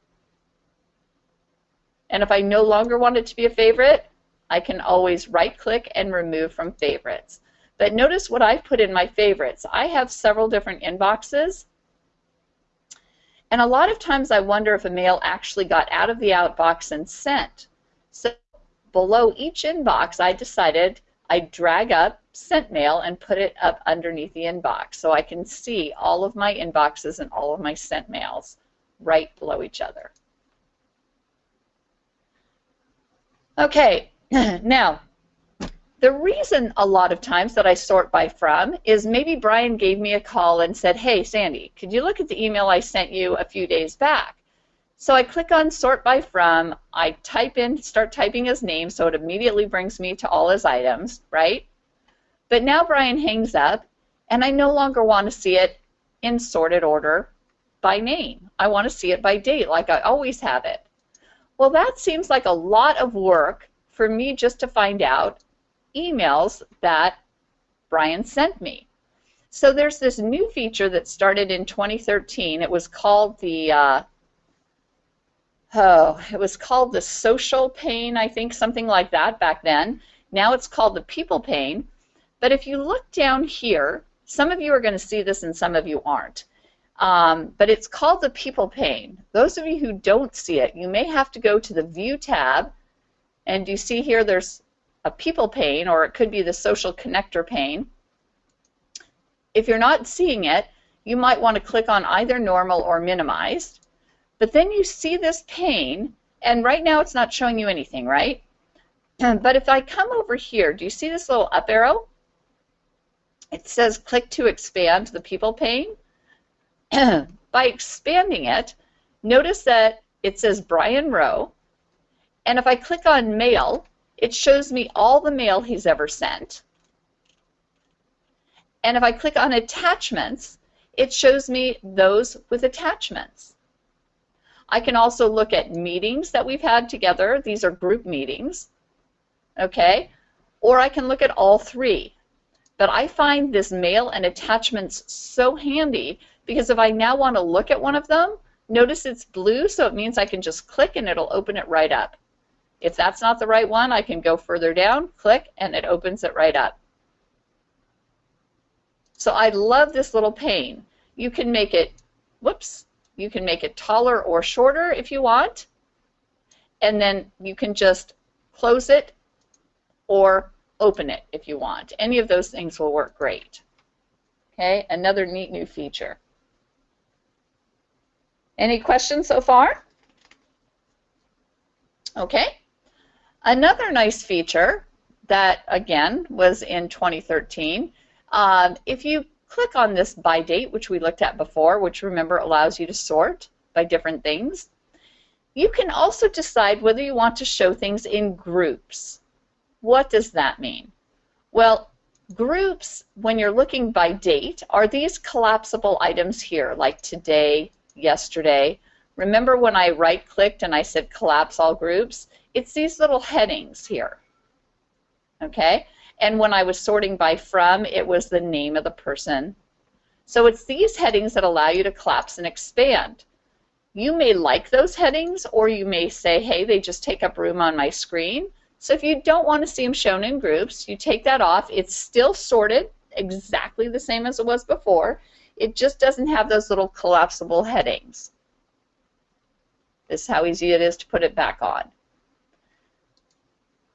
[SPEAKER 2] And if I no longer want it to be a favorite, I can always right-click and remove from favorites. But notice what I've put in my favorites. I have several different inboxes. And a lot of times I wonder if a mail actually got out of the outbox and sent. So below each inbox, I decided I'd drag up sent mail and put it up underneath the inbox so I can see all of my inboxes and all of my sent mails right below each other. Okay, now the reason a lot of times that I sort by from is maybe Brian gave me a call and said, hey Sandy, could you look at the email I sent you a few days back? So I click on sort by from, I type in, start typing his name so it immediately brings me to all his items, right? But now Brian hangs up, and I no longer want to see it in sorted order by name. I want to see it by date, like I always have it. Well, that seems like a lot of work for me just to find out emails that Brian sent me. So there's this new feature that started in 2013. It was called the uh, oh, it was called the social pane, I think, something like that back then. Now it's called the people pane. But if you look down here, some of you are going to see this and some of you aren't. Um, but it's called the people pane. Those of you who don't see it, you may have to go to the View tab, and you see here there's a people pane, or it could be the social connector pane. If you're not seeing it, you might want to click on either normal or minimized. But then you see this pane, and right now it's not showing you anything, right? Um, but if I come over here, do you see this little up arrow? It says click to expand the people pane. By expanding it, notice that it says Brian Rowe, and if I click on mail, it shows me all the mail he's ever sent. And if I click on attachments, it shows me those with attachments. I can also look at meetings that we've had together. These are group meetings, okay? Or I can look at all three. But I find this mail and attachments so handy because if I now want to look at one of them, notice it's blue, so it means I can just click and it'll open it right up. If that's not the right one, I can go further down, click, and it opens it right up. So I love this little pane. You can make it, whoops, you can make it taller or shorter if you want. And then you can just close it or open it if you want. Any of those things will work great. Okay, another neat new feature. Any questions so far? Okay. Another nice feature that, again, was in 2013, um, if you click on this by date, which we looked at before, which remember allows you to sort by different things. You can also decide whether you want to show things in groups. What does that mean? Well, groups, when you're looking by date, are these collapsible items here, like today, yesterday. Remember when I right-clicked and I said collapse all groups? It's these little headings here. Okay? And when I was sorting by from, it was the name of the person. So it's these headings that allow you to collapse and expand. You may like those headings, or you may say, hey, they just take up room on my screen. So if you don't want to see them shown in groups, you take that off. It's still sorted exactly the same as it was before. It just doesn't have those little collapsible headings. This is how easy it is to put it back on.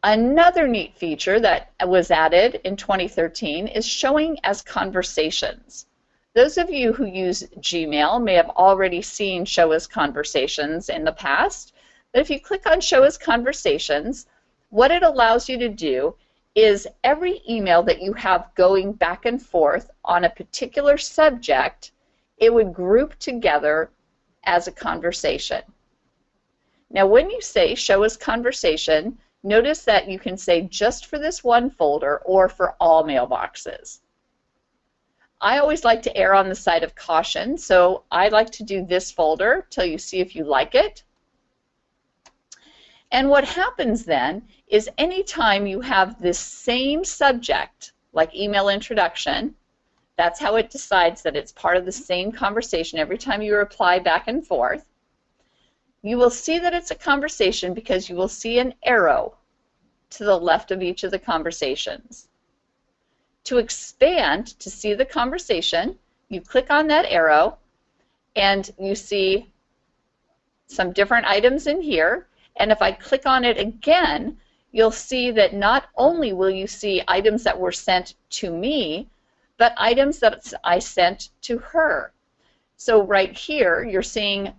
[SPEAKER 2] Another neat feature that was added in 2013 is showing as conversations. Those of you who use Gmail may have already seen show as conversations in the past, but if you click on show as conversations, what it allows you to do is every email that you have going back and forth on a particular subject, it would group together as a conversation. Now when you say show as conversation, Notice that you can say just for this one folder or for all mailboxes. I always like to err on the side of caution, so I like to do this folder till you see if you like it. And what happens then is anytime you have this same subject, like email introduction, that's how it decides that it's part of the same conversation every time you reply back and forth. You will see that it's a conversation because you will see an arrow to the left of each of the conversations. To expand, to see the conversation, you click on that arrow and you see some different items in here. And if I click on it again, you'll see that not only will you see items that were sent to me, but items that I sent to her. So right here, you're seeing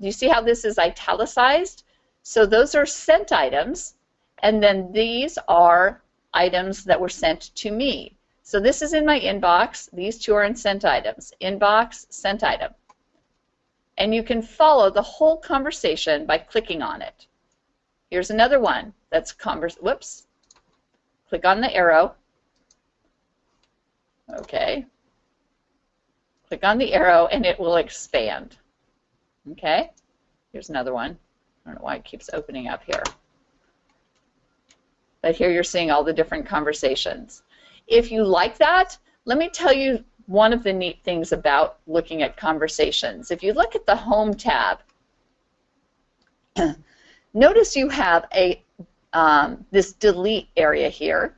[SPEAKER 2] you see how this is italicized? So those are sent items, and then these are items that were sent to me. So this is in my inbox. These two are in sent items. Inbox, sent item. And you can follow the whole conversation by clicking on it. Here's another one that's converse. Whoops. Click on the arrow. Okay. Click on the arrow and it will expand. Okay, here's another one. I don't know why it keeps opening up here. But here you're seeing all the different conversations. If you like that, let me tell you one of the neat things about looking at conversations. If you look at the Home tab, notice you have a um, this delete area here,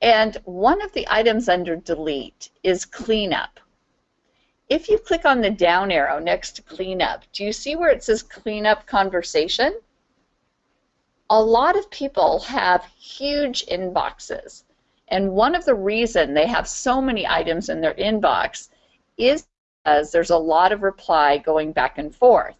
[SPEAKER 2] and one of the items under delete is cleanup. If you click on the down arrow next to cleanup, do you see where it says cleanup conversation? A lot of people have huge inboxes. And one of the reason they have so many items in their inbox is because there's a lot of reply going back and forth.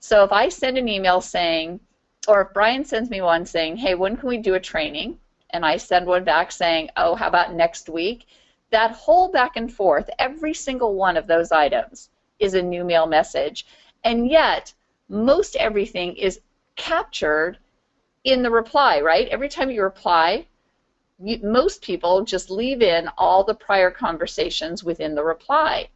[SPEAKER 2] So if I send an email saying, or if Brian sends me one saying, hey, when can we do a training? And I send one back saying, oh, how about next week? That whole back and forth, every single one of those items is a new mail message. And yet, most everything is captured in the reply, right? Every time you reply, you, most people just leave in all the prior conversations within the reply.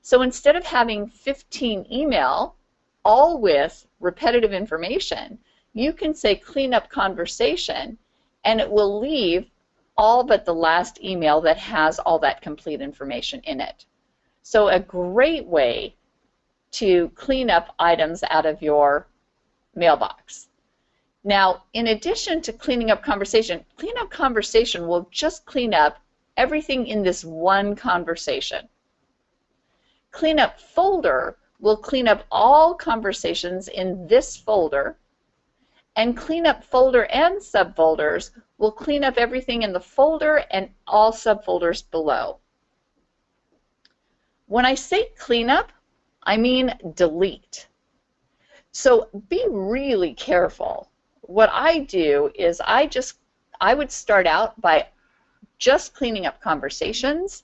[SPEAKER 2] So instead of having 15 email, all with repetitive information, you can say clean up conversation and it will leave all but the last email that has all that complete information in it. So a great way to clean up items out of your mailbox. Now, in addition to cleaning up conversation, clean up conversation will just clean up everything in this one conversation. Clean up folder will clean up all conversations in this folder, and clean up folder and subfolders will clean up everything in the folder and all subfolders below. When I say clean up, I mean delete. So be really careful what I do is I just I would start out by just cleaning up conversations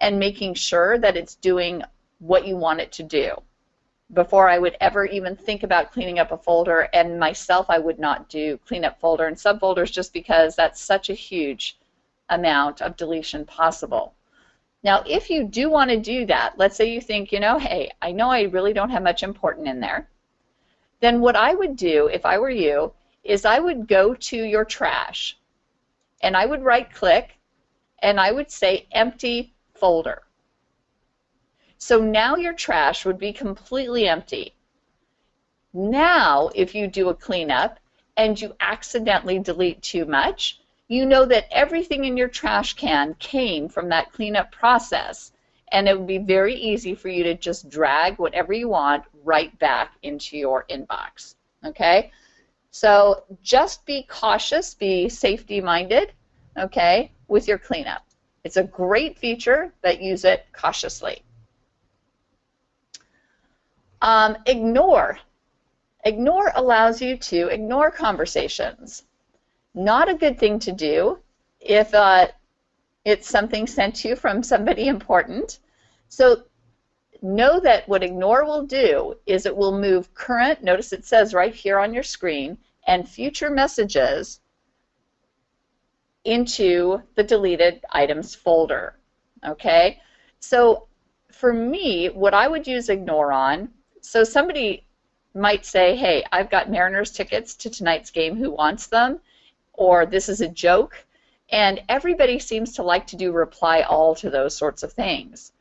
[SPEAKER 2] and making sure that it's doing what you want it to do before I would ever even think about cleaning up a folder and myself I would not do cleanup folder and subfolders just because that's such a huge amount of deletion possible. Now if you do want to do that, let's say you think, you know, hey, I know I really don't have much important in there, then what I would do if I were you is I would go to your trash and I would right click and I would say empty folder. So now your trash would be completely empty. Now if you do a cleanup and you accidentally delete too much, you know that everything in your trash can came from that cleanup process and it would be very easy for you to just drag whatever you want right back into your inbox. Okay? So just be cautious, be safety minded, okay, with your cleanup. It's a great feature, but use it cautiously. Um, ignore. Ignore allows you to ignore conversations. Not a good thing to do if uh, it's something sent to you from somebody important. So know that what ignore will do is it will move current, notice it says right here on your screen, and future messages into the deleted items folder. Okay? So for me, what I would use ignore on, so somebody might say, hey, I've got Mariners tickets to tonight's game, who wants them? Or this is a joke. And everybody seems to like to do reply all to those sorts of things.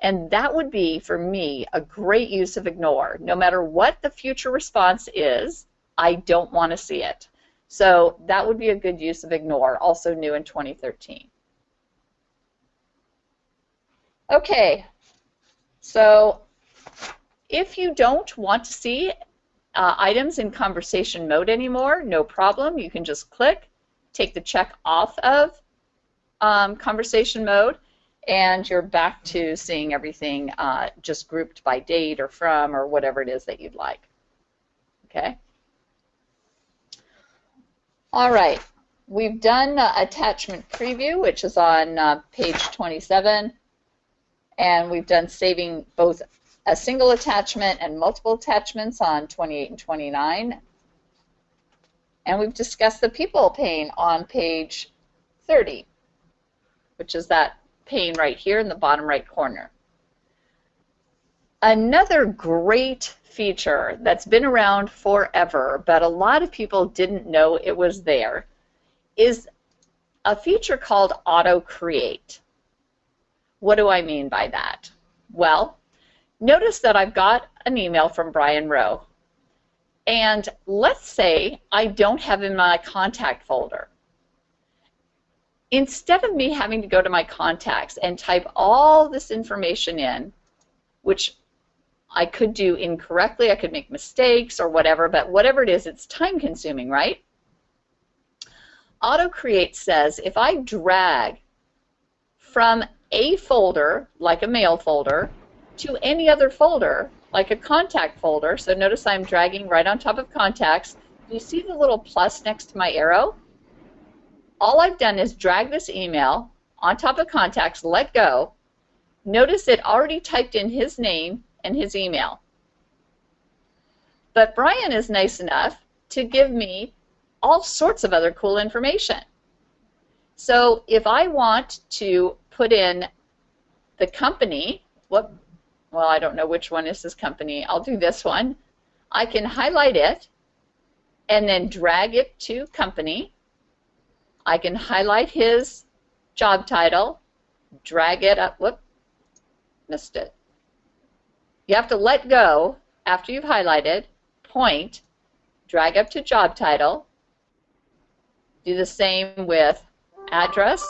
[SPEAKER 2] And that would be, for me, a great use of ignore. No matter what the future response is, I don't want to see it. So that would be a good use of ignore, also new in 2013. Okay, so if you don't want to see uh, items in conversation mode anymore, no problem. You can just click, take the check off of um, conversation mode, and you're back to seeing everything uh, just grouped by date or from or whatever it is that you'd like. Okay. All right. We've done uh, attachment preview, which is on uh, page 27, and we've done saving both a single attachment and multiple attachments on 28 and 29. And we've discussed the people pane on page 30, which is that pane right here in the bottom right corner. Another great feature that's been around forever, but a lot of people didn't know it was there, is a feature called Auto Create. what do I mean by that? Well, notice that I've got an email from Brian Rowe. And let's say I don't have in my contact folder. Instead of me having to go to my contacts and type all this information in, which I could do incorrectly, I could make mistakes or whatever, but whatever it is, it's time consuming, right? AutoCreate says if I drag from a folder, like a mail folder, to any other folder, like a contact folder. So notice I'm dragging right on top of contacts. Do you see the little plus next to my arrow? All I've done is drag this email on top of contacts, let go. Notice it already typed in his name and his email. But Brian is nice enough to give me all sorts of other cool information. So if I want to put in the company, what well, I don't know which one is this company. I'll do this one. I can highlight it and then drag it to company. I can highlight his job title, drag it up, whoop, missed it. You have to let go after you've highlighted, point, drag up to job title, do the same with address,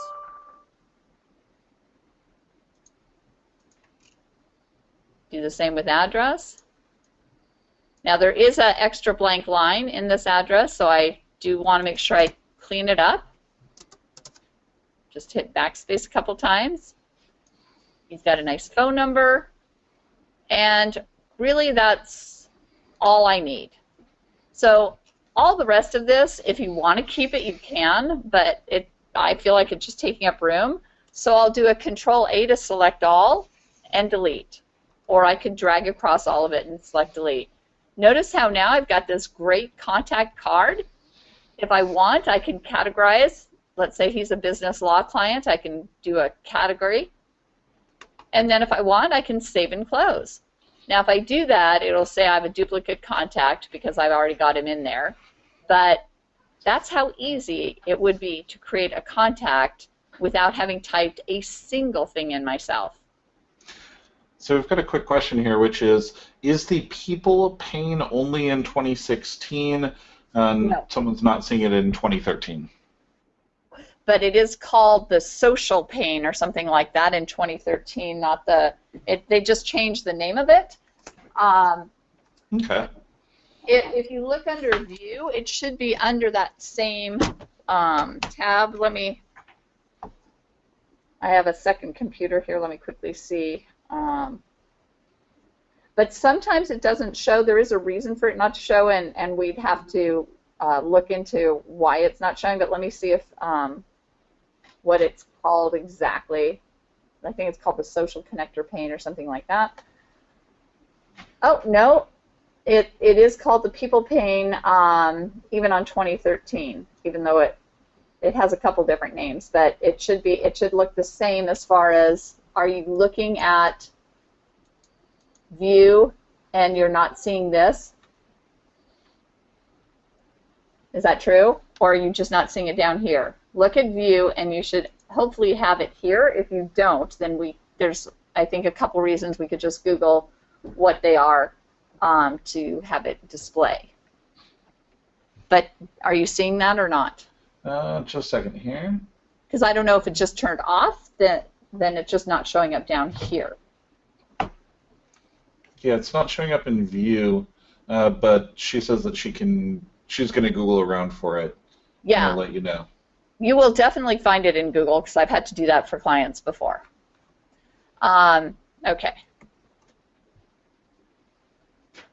[SPEAKER 2] Do the same with address. Now there is an extra blank line in this address, so I do want to make sure I clean it up. Just hit backspace a couple times. He's got a nice phone number, and really that's all I need. So all the rest of this, if you want to keep it, you can, but it I feel like it's just taking up room. So I'll do a Control A to select all and delete or I could drag across all of it and select delete. Notice how now I've got this great contact card. If I want, I can categorize. Let's say he's a business law client. I can do a category. And then if I want, I can save and close. Now, if I do that, it'll say I have a duplicate contact because I've already got him in there. But that's how easy it would be to create a contact without having typed a single thing in myself.
[SPEAKER 1] So we've got a quick question here, which is, is the people pane only in 2016 and no. someone's not seeing it in 2013?
[SPEAKER 2] But it is called the social pane or something like that in 2013, not the, it, they just changed the name of it. Um,
[SPEAKER 1] okay.
[SPEAKER 2] It, if you look under view, it should be under that same um, tab. Let me, I have a second computer here. Let me quickly see. Um, but sometimes it doesn't show. There is a reason for it not to show, and, and we'd have to uh, look into why it's not showing. But let me see if um, what it's called exactly. I think it's called the social connector pane or something like that. Oh, no, it, it is called the people pane um, even on 2013, even though it it has a couple different names, but it should be it should look the same as far as are you looking at view and you're not seeing this? Is that true? Or are you just not seeing it down here? Look at view and you should hopefully have it here. If you don't, then we there's I think a couple reasons we could just Google what they are um, to have it display. But are you seeing that or not?
[SPEAKER 1] Uh, just a second here.
[SPEAKER 2] Because I don't know if it just turned off, then then it's just not showing up down here.
[SPEAKER 1] Yeah, it's not showing up in view, uh, but she says that she can. She's going to Google around for it.
[SPEAKER 2] Yeah.
[SPEAKER 1] I'll let you know.
[SPEAKER 2] You will definitely find it in Google because I've had to do that for clients before. Um, okay.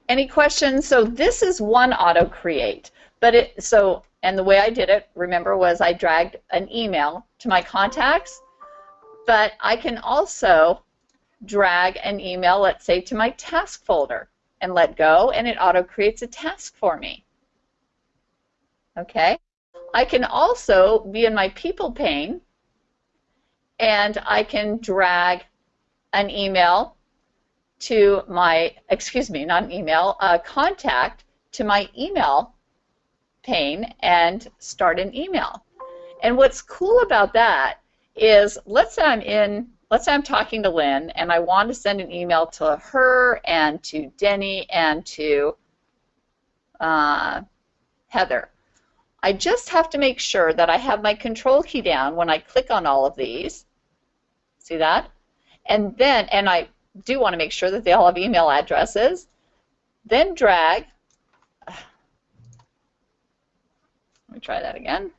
[SPEAKER 2] Any questions? So this is one auto create, but it so and the way I did it, remember, was I dragged an email to my contacts but I can also drag an email, let's say, to my task folder and let go, and it auto creates a task for me. Okay? I can also be in my people pane and I can drag an email to my, excuse me, not an email, a contact to my email pane and start an email. And what's cool about that is let's say I'm in let's say I'm talking to Lynn and I want to send an email to her and to Denny and to uh, Heather. I just have to make sure that I have my control key down when I click on all of these. See that? And then, and I do want to make sure that they all have email addresses. Then drag. Let me try that again.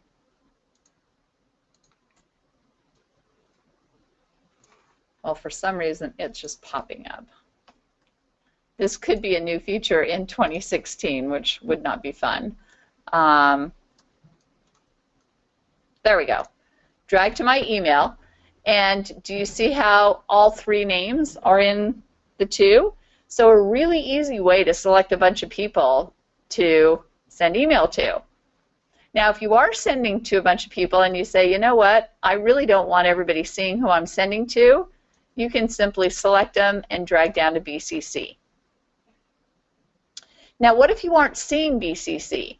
[SPEAKER 2] Well, for some reason, it's just popping up. This could be a new feature in 2016, which would not be fun. Um, there we go. Drag to my email. And do you see how all three names are in the two? So a really easy way to select a bunch of people to send email to. Now, if you are sending to a bunch of people and you say, you know what, I really don't want everybody seeing who I'm sending to, you can simply select them and drag down to BCC. Now, what if you aren't seeing BCC?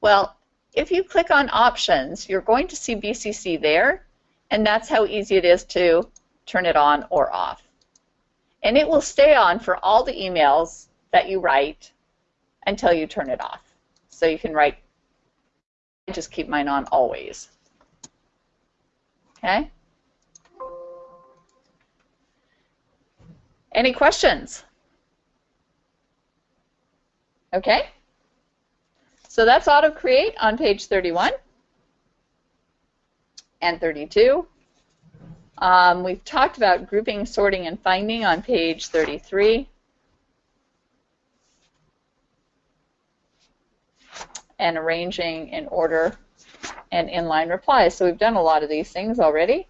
[SPEAKER 2] Well, if you click on Options, you're going to see BCC there, and that's how easy it is to turn it on or off. And it will stay on for all the emails that you write until you turn it off. So you can write, I just keep mine on always. Okay? Any questions? Okay. So that's auto create on page 31 and 32. Um, we've talked about grouping, sorting, and finding on page 33. And arranging in order and inline replies. So we've done a lot of these things already.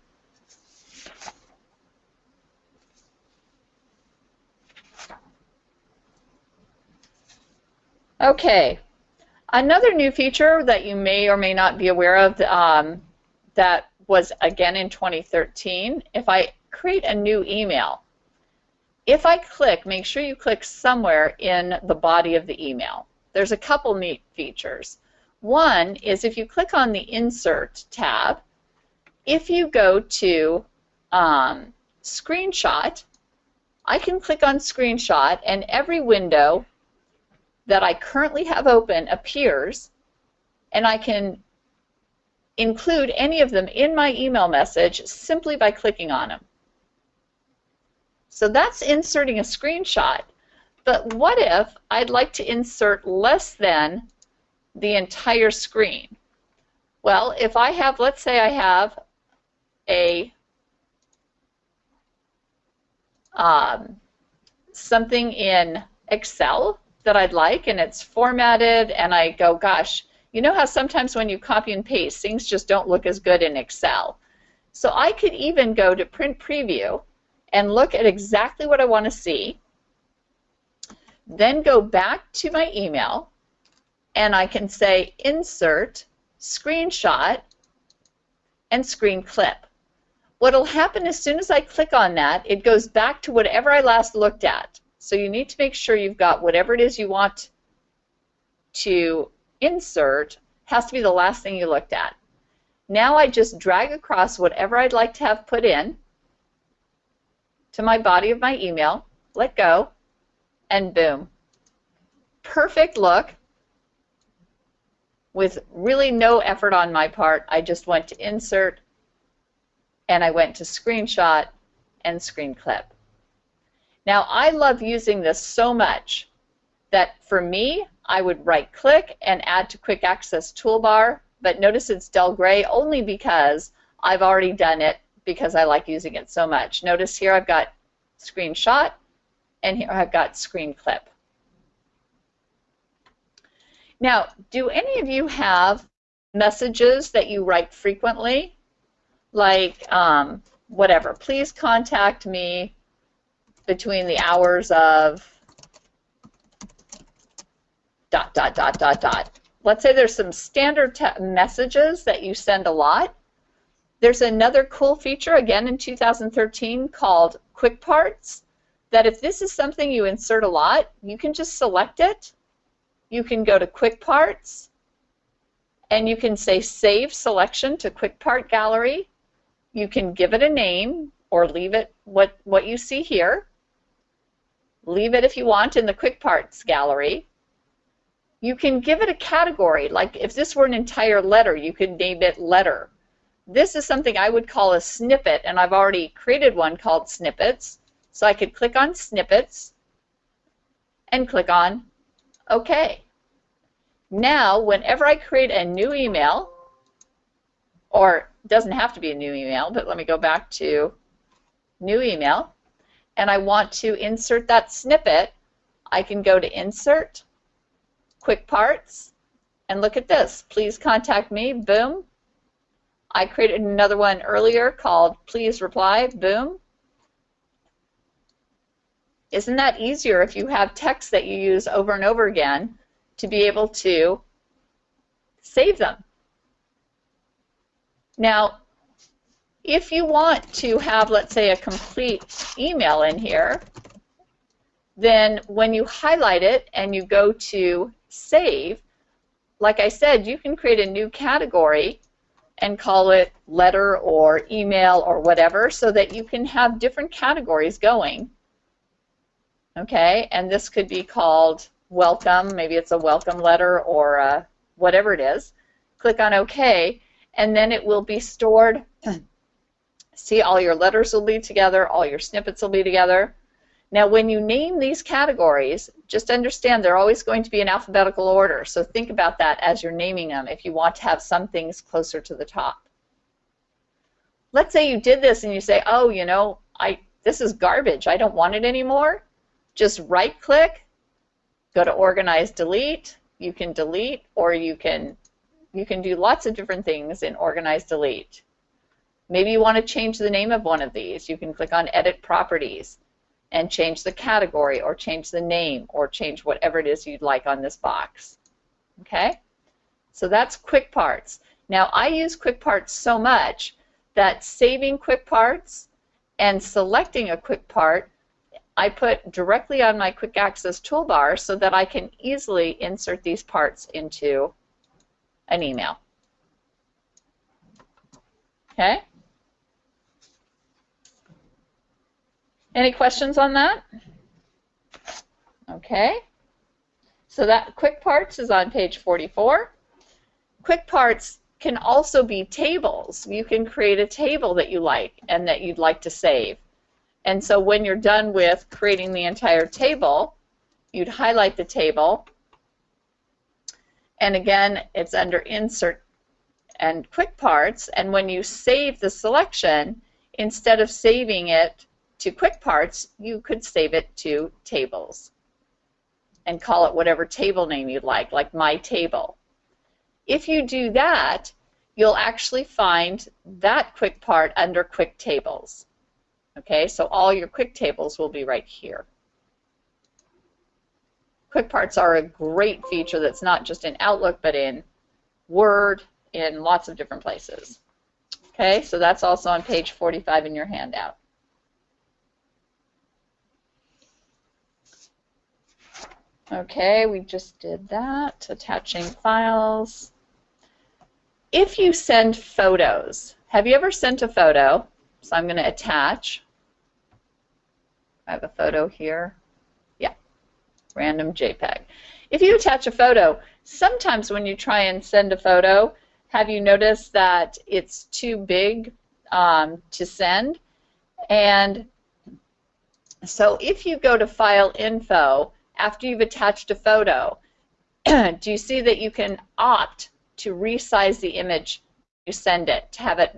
[SPEAKER 2] Okay, another new feature that you may or may not be aware of um, that was again in 2013, if I create a new email, if I click, make sure you click somewhere in the body of the email. There's a couple neat features. One is if you click on the Insert tab, if you go to um, Screenshot, I can click on Screenshot and every window that I currently have open appears, and I can include any of them in my email message simply by clicking on them. So that's inserting a screenshot. But what if I'd like to insert less than the entire screen? Well, if I have, let's say I have a um, something in Excel that I'd like and it's formatted and I go, gosh, you know how sometimes when you copy and paste, things just don't look as good in Excel. So I could even go to print preview and look at exactly what I want to see, then go back to my email and I can say insert, screenshot, and screen clip. What'll happen as soon as I click on that, it goes back to whatever I last looked at. So you need to make sure you've got whatever it is you want to insert has to be the last thing you looked at. Now I just drag across whatever I'd like to have put in to my body of my email, let go, and boom. Perfect look with really no effort on my part. I just went to insert and I went to screenshot and screen clip. Now, I love using this so much that for me, I would right click and add to quick access toolbar, but notice it's dull gray only because I've already done it because I like using it so much. Notice here I've got screenshot and here I've got screen clip. Now, do any of you have messages that you write frequently? Like, um, whatever, please contact me between the hours of dot, dot, dot, dot, dot. Let's say there's some standard messages that you send a lot. There's another cool feature, again in 2013, called Quick Parts, that if this is something you insert a lot, you can just select it. You can go to Quick Parts, and you can say Save Selection to Quick Part Gallery. You can give it a name, or leave it what, what you see here. Leave it if you want in the quick parts gallery. You can give it a category, like if this were an entire letter, you could name it letter. This is something I would call a snippet, and I've already created one called snippets. So I could click on snippets and click on OK. Now, whenever I create a new email, or doesn't have to be a new email, but let me go back to new email, and I want to insert that snippet, I can go to Insert, Quick Parts, and look at this. Please contact me, boom. I created another one earlier called Please Reply, boom. Isn't that easier if you have text that you use over and over again to be able to save them? Now, if you want to have, let's say, a complete email in here, then when you highlight it and you go to Save, like I said, you can create a new category and call it letter or email or whatever so that you can have different categories going. Okay, and this could be called welcome, maybe it's a welcome letter or whatever it is. Click on OK, and then it will be stored See, all your letters will be together, all your snippets will be together. Now, when you name these categories, just understand they're always going to be in alphabetical order. So think about that as you're naming them if you want to have some things closer to the top. Let's say you did this and you say, oh, you know, I this is garbage. I don't want it anymore. Just right-click, go to Organize, Delete. You can delete or you can you can do lots of different things in Organize, Delete. Maybe you want to change the name of one of these. You can click on Edit Properties and change the category or change the name or change whatever it is you'd like on this box. Okay? So that's Quick Parts. Now I use Quick Parts so much that saving Quick Parts and selecting a Quick Part I put directly on my Quick Access toolbar so that I can easily insert these parts into an email. Okay? Any questions on that? Okay. So that Quick Parts is on page 44. Quick Parts can also be tables. You can create a table that you like and that you'd like to save. And so when you're done with creating the entire table, you'd highlight the table. And again, it's under Insert and Quick Parts. And when you save the selection, instead of saving it to quick parts, you could save it to tables and call it whatever table name you'd like, like my table. If you do that, you'll actually find that quick part under quick tables. Okay, so all your quick tables will be right here. Quick parts are a great feature that's not just in Outlook, but in Word, in lots of different places. Okay, so that's also on page 45 in your handout. Okay, we just did that, attaching files. If you send photos, have you ever sent a photo? So I'm going to attach. I have a photo here. Yeah, random JPEG. If you attach a photo, sometimes when you try and send a photo, have you noticed that it's too big um, to send? And so if you go to File Info after you've attached a photo, do you see that you can opt to resize the image you send it to have it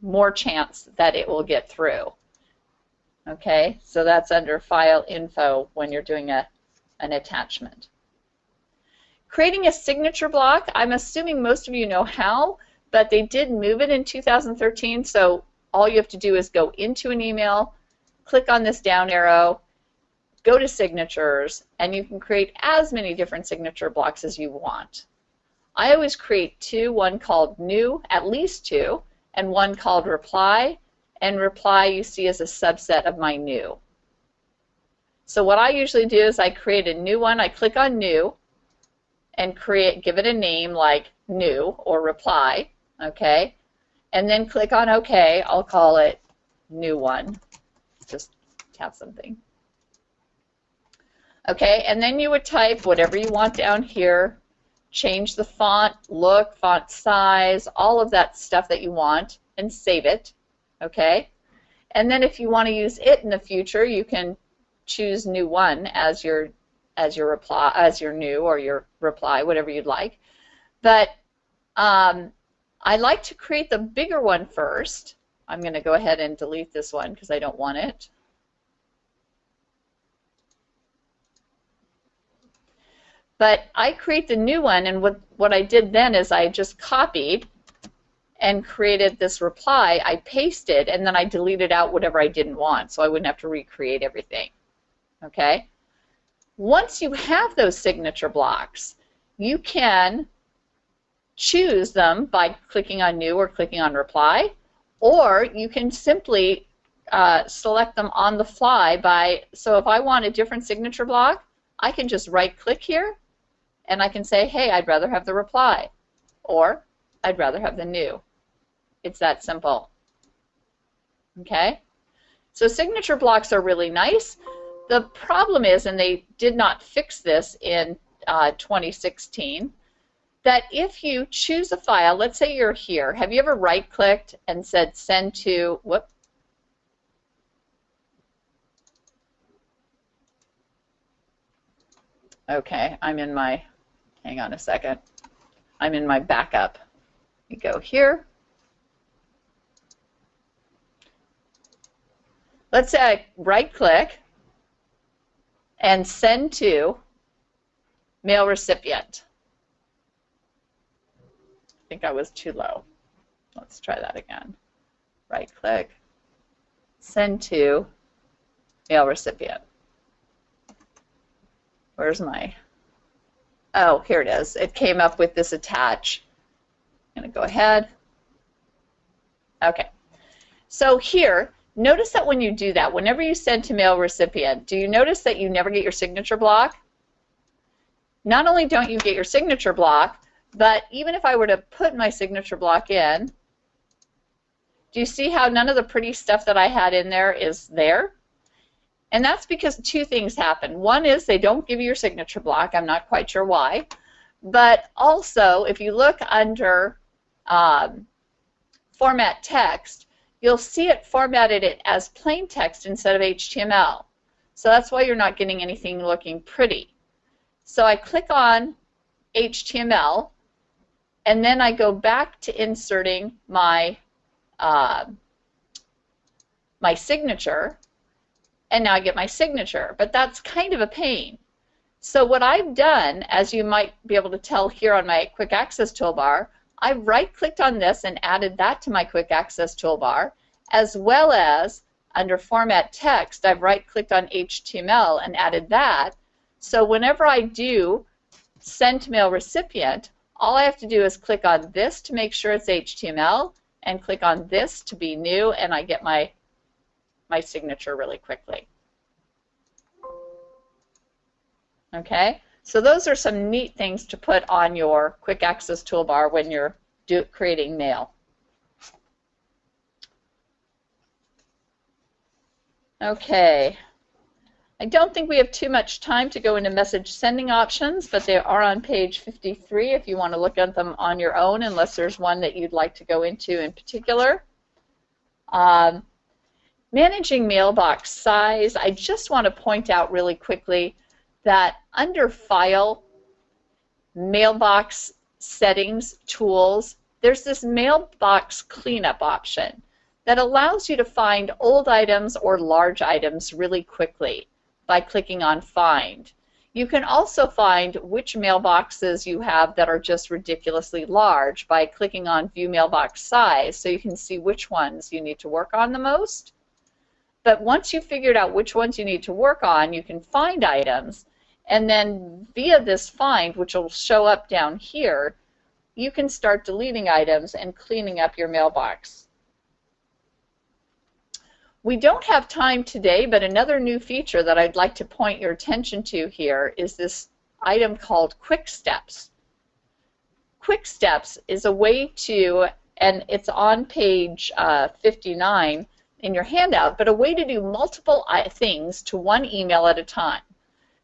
[SPEAKER 2] more chance that it will get through? Okay, so that's under File Info when you're doing a, an attachment. Creating a signature block, I'm assuming most of you know how, but they did move it in 2013, so all you have to do is go into an email, click on this down arrow, go to signatures, and you can create as many different signature blocks as you want. I always create two, one called new, at least two, and one called reply, and reply you see as a subset of my new. So what I usually do is I create a new one, I click on new, and create, give it a name like new or reply, okay, and then click on OK, I'll call it new one. Just have something. Okay, and then you would type whatever you want down here, change the font, look, font size, all of that stuff that you want, and save it. Okay, and then if you want to use it in the future, you can choose new one as your as your reply as your new or your reply, whatever you'd like. But um, I like to create the bigger one first. I'm going to go ahead and delete this one because I don't want it. But I create the new one, and what, what I did then is I just copied and created this reply. I pasted, and then I deleted out whatever I didn't want, so I wouldn't have to recreate everything. Okay? Once you have those signature blocks, you can choose them by clicking on New or clicking on Reply, or you can simply uh, select them on the fly by, so if I want a different signature block, I can just right-click here and I can say, hey, I'd rather have the reply, or I'd rather have the new. It's that simple. Okay? So signature blocks are really nice. The problem is, and they did not fix this in uh, 2016, that if you choose a file, let's say you're here, have you ever right-clicked and said send to, whoop, Okay, I'm in my Hang on a second. I'm in my backup. You go here. Let's say I right click and send to mail recipient. I think I was too low. Let's try that again. Right click, send to mail recipient. Where's my Oh, here it is. It came up with this attach. I'm going to go ahead. Okay. So here, notice that when you do that, whenever you send to mail recipient, do you notice that you never get your signature block? Not only don't you get your signature block, but even if I were to put my signature block in, do you see how none of the pretty stuff that I had in there is there? And that's because two things happen. One is they don't give you your signature block. I'm not quite sure why. But also, if you look under um, format text, you'll see it formatted it as plain text instead of HTML. So that's why you're not getting anything looking pretty. So I click on HTML, and then I go back to inserting my uh, my signature, and now I get my signature. But that's kind of a pain. So what I've done, as you might be able to tell here on my quick access toolbar, I've right-clicked on this and added that to my quick access toolbar, as well as under format text, I've right-clicked on HTML and added that. So whenever I do send to mail recipient, all I have to do is click on this to make sure it's HTML and click on this to be new and I get my my signature really quickly. Okay, so those are some neat things to put on your quick access toolbar when you're do, creating mail. Okay, I don't think we have too much time to go into message sending options, but they are on page 53 if you want to look at them on your own, unless there's one that you'd like to go into in particular. Um, Managing mailbox size, I just want to point out really quickly that under File, Mailbox Settings, Tools, there's this mailbox cleanup option that allows you to find old items or large items really quickly by clicking on Find. You can also find which mailboxes you have that are just ridiculously large by clicking on View Mailbox Size so you can see which ones you need to work on the most. But once you've figured out which ones you need to work on, you can find items, and then via this find, which will show up down here, you can start deleting items and cleaning up your mailbox. We don't have time today, but another new feature that I'd like to point your attention to here is this item called Quick Steps. Quick Steps is a way to, and it's on page uh, 59, in your handout, but a way to do multiple things to one email at a time.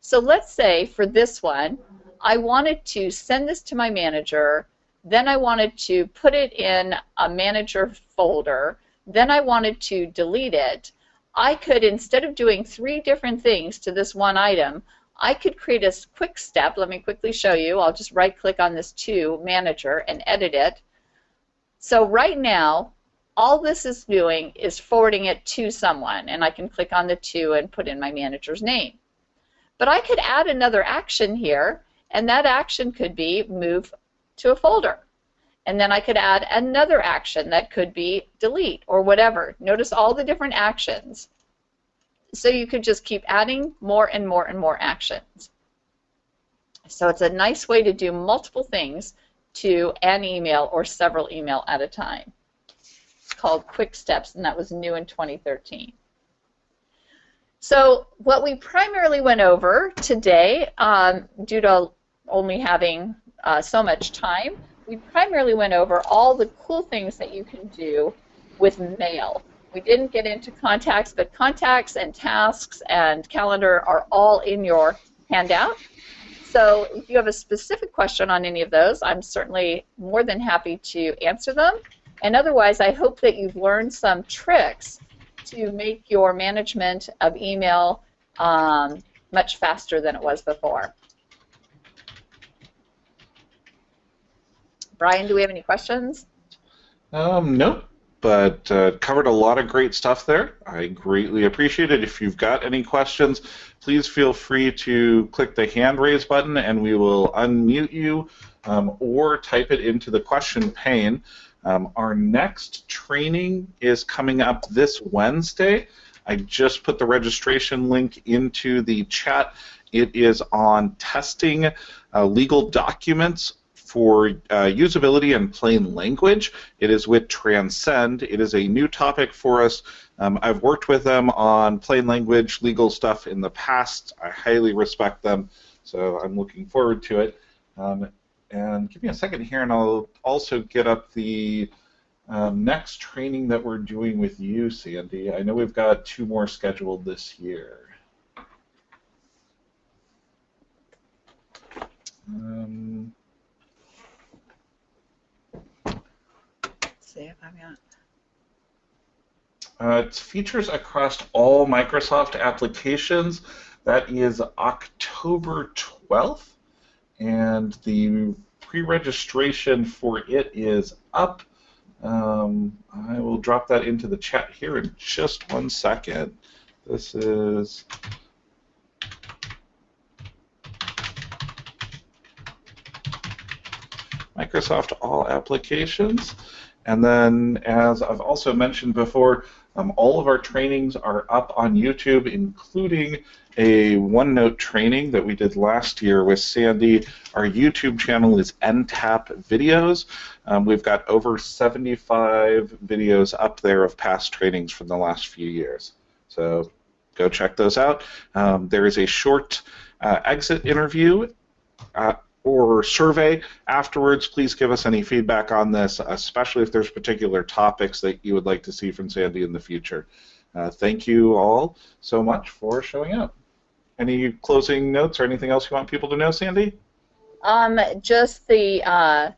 [SPEAKER 2] So let's say for this one, I wanted to send this to my manager, then I wanted to put it in a manager folder, then I wanted to delete it. I could, instead of doing three different things to this one item, I could create a quick step. Let me quickly show you. I'll just right click on this to manager and edit it. So right now, all this is doing is forwarding it to someone, and I can click on the to and put in my manager's name. But I could add another action here, and that action could be move to a folder. And then I could add another action that could be delete or whatever. Notice all the different actions. So you could just keep adding more and more and more actions. So it's a nice way to do multiple things to an email or several email at a time. Called Quick Steps, and that was new in 2013. So what we primarily went over today, um, due to only having uh, so much time, we primarily went over all the cool things that you can do with mail. We didn't get into contacts, but contacts and tasks and calendar are all in your handout. So if you have a specific question on any of those, I'm certainly more than happy to answer them. And otherwise, I hope that you've learned some tricks to make your management of email um, much faster than it was before. Brian, do we have any questions?
[SPEAKER 1] Um, nope, but uh, covered a lot of great stuff there. I greatly appreciate it. If you've got any questions, please feel free to click the hand raise button and we will unmute you um, or type it into the question pane. Um, our next training is coming up this Wednesday. I just put the registration link into the chat. It is on testing uh, legal documents for uh, usability and plain language. It is with Transcend. It is a new topic for us. Um, I've worked with them on plain language legal stuff in the past. I highly respect them, so I'm looking forward to it. Um, and give me a second here, and I'll also get up the um, next training that we're doing with you, Sandy. I know we've got two more scheduled this year. Um,
[SPEAKER 2] see if I've got.
[SPEAKER 1] Uh, it's features across all Microsoft applications. That is October 12th, and the pre-registration for it is up. Um, I will drop that into the chat here in just one second. This is Microsoft All Applications. And then, as I've also mentioned before, um, all of our trainings are up on YouTube, including a OneNote training that we did last year with Sandy. Our YouTube channel is NTAP Videos. Um, we've got over 75 videos up there of past trainings from the last few years. So go check those out. Um, there is a short uh, exit interview uh, or survey afterwards. Please give us any feedback on this, especially if there's particular topics that you would like to see from Sandy in the future. Uh, thank you all so much for showing up. Any closing notes or anything else you want people to know, Sandy?
[SPEAKER 2] Um, just the uh,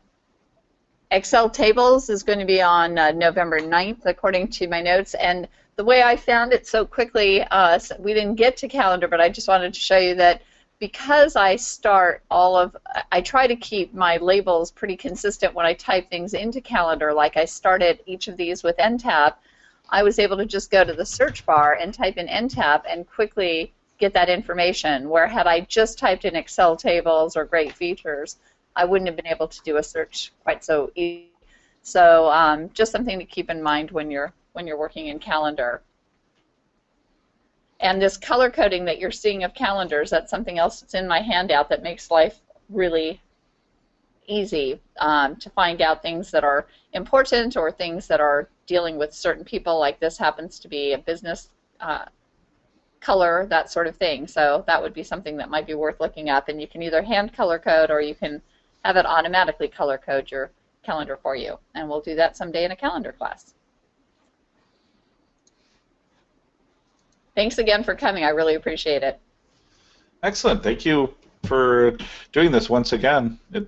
[SPEAKER 2] Excel tables is going to be on uh, November 9th, according to my notes. And the way I found it so quickly, uh, we didn't get to calendar, but I just wanted to show you that because I start all of, I try to keep my labels pretty consistent when I type things into calendar, like I started each of these with NTAP, I was able to just go to the search bar and type in NTAP and quickly get that information, where had I just typed in Excel tables or great features, I wouldn't have been able to do a search quite so easy. So um, just something to keep in mind when you're when you're working in calendar. And this color coding that you're seeing of calendars, that's something else that's in my handout that makes life really easy um, to find out things that are important or things that are dealing with certain people, like this happens to be a business uh, color, that sort of thing. So that would be something that might be worth looking up. And you can either hand color code or you can have it automatically color code your calendar for you. And we'll do that someday in a calendar class. Thanks again for coming. I really appreciate it.
[SPEAKER 1] Excellent. Thank you for doing this once again. It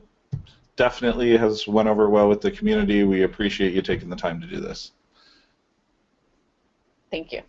[SPEAKER 1] definitely has went over well with the community. We appreciate you taking the time to do this.
[SPEAKER 2] Thank you.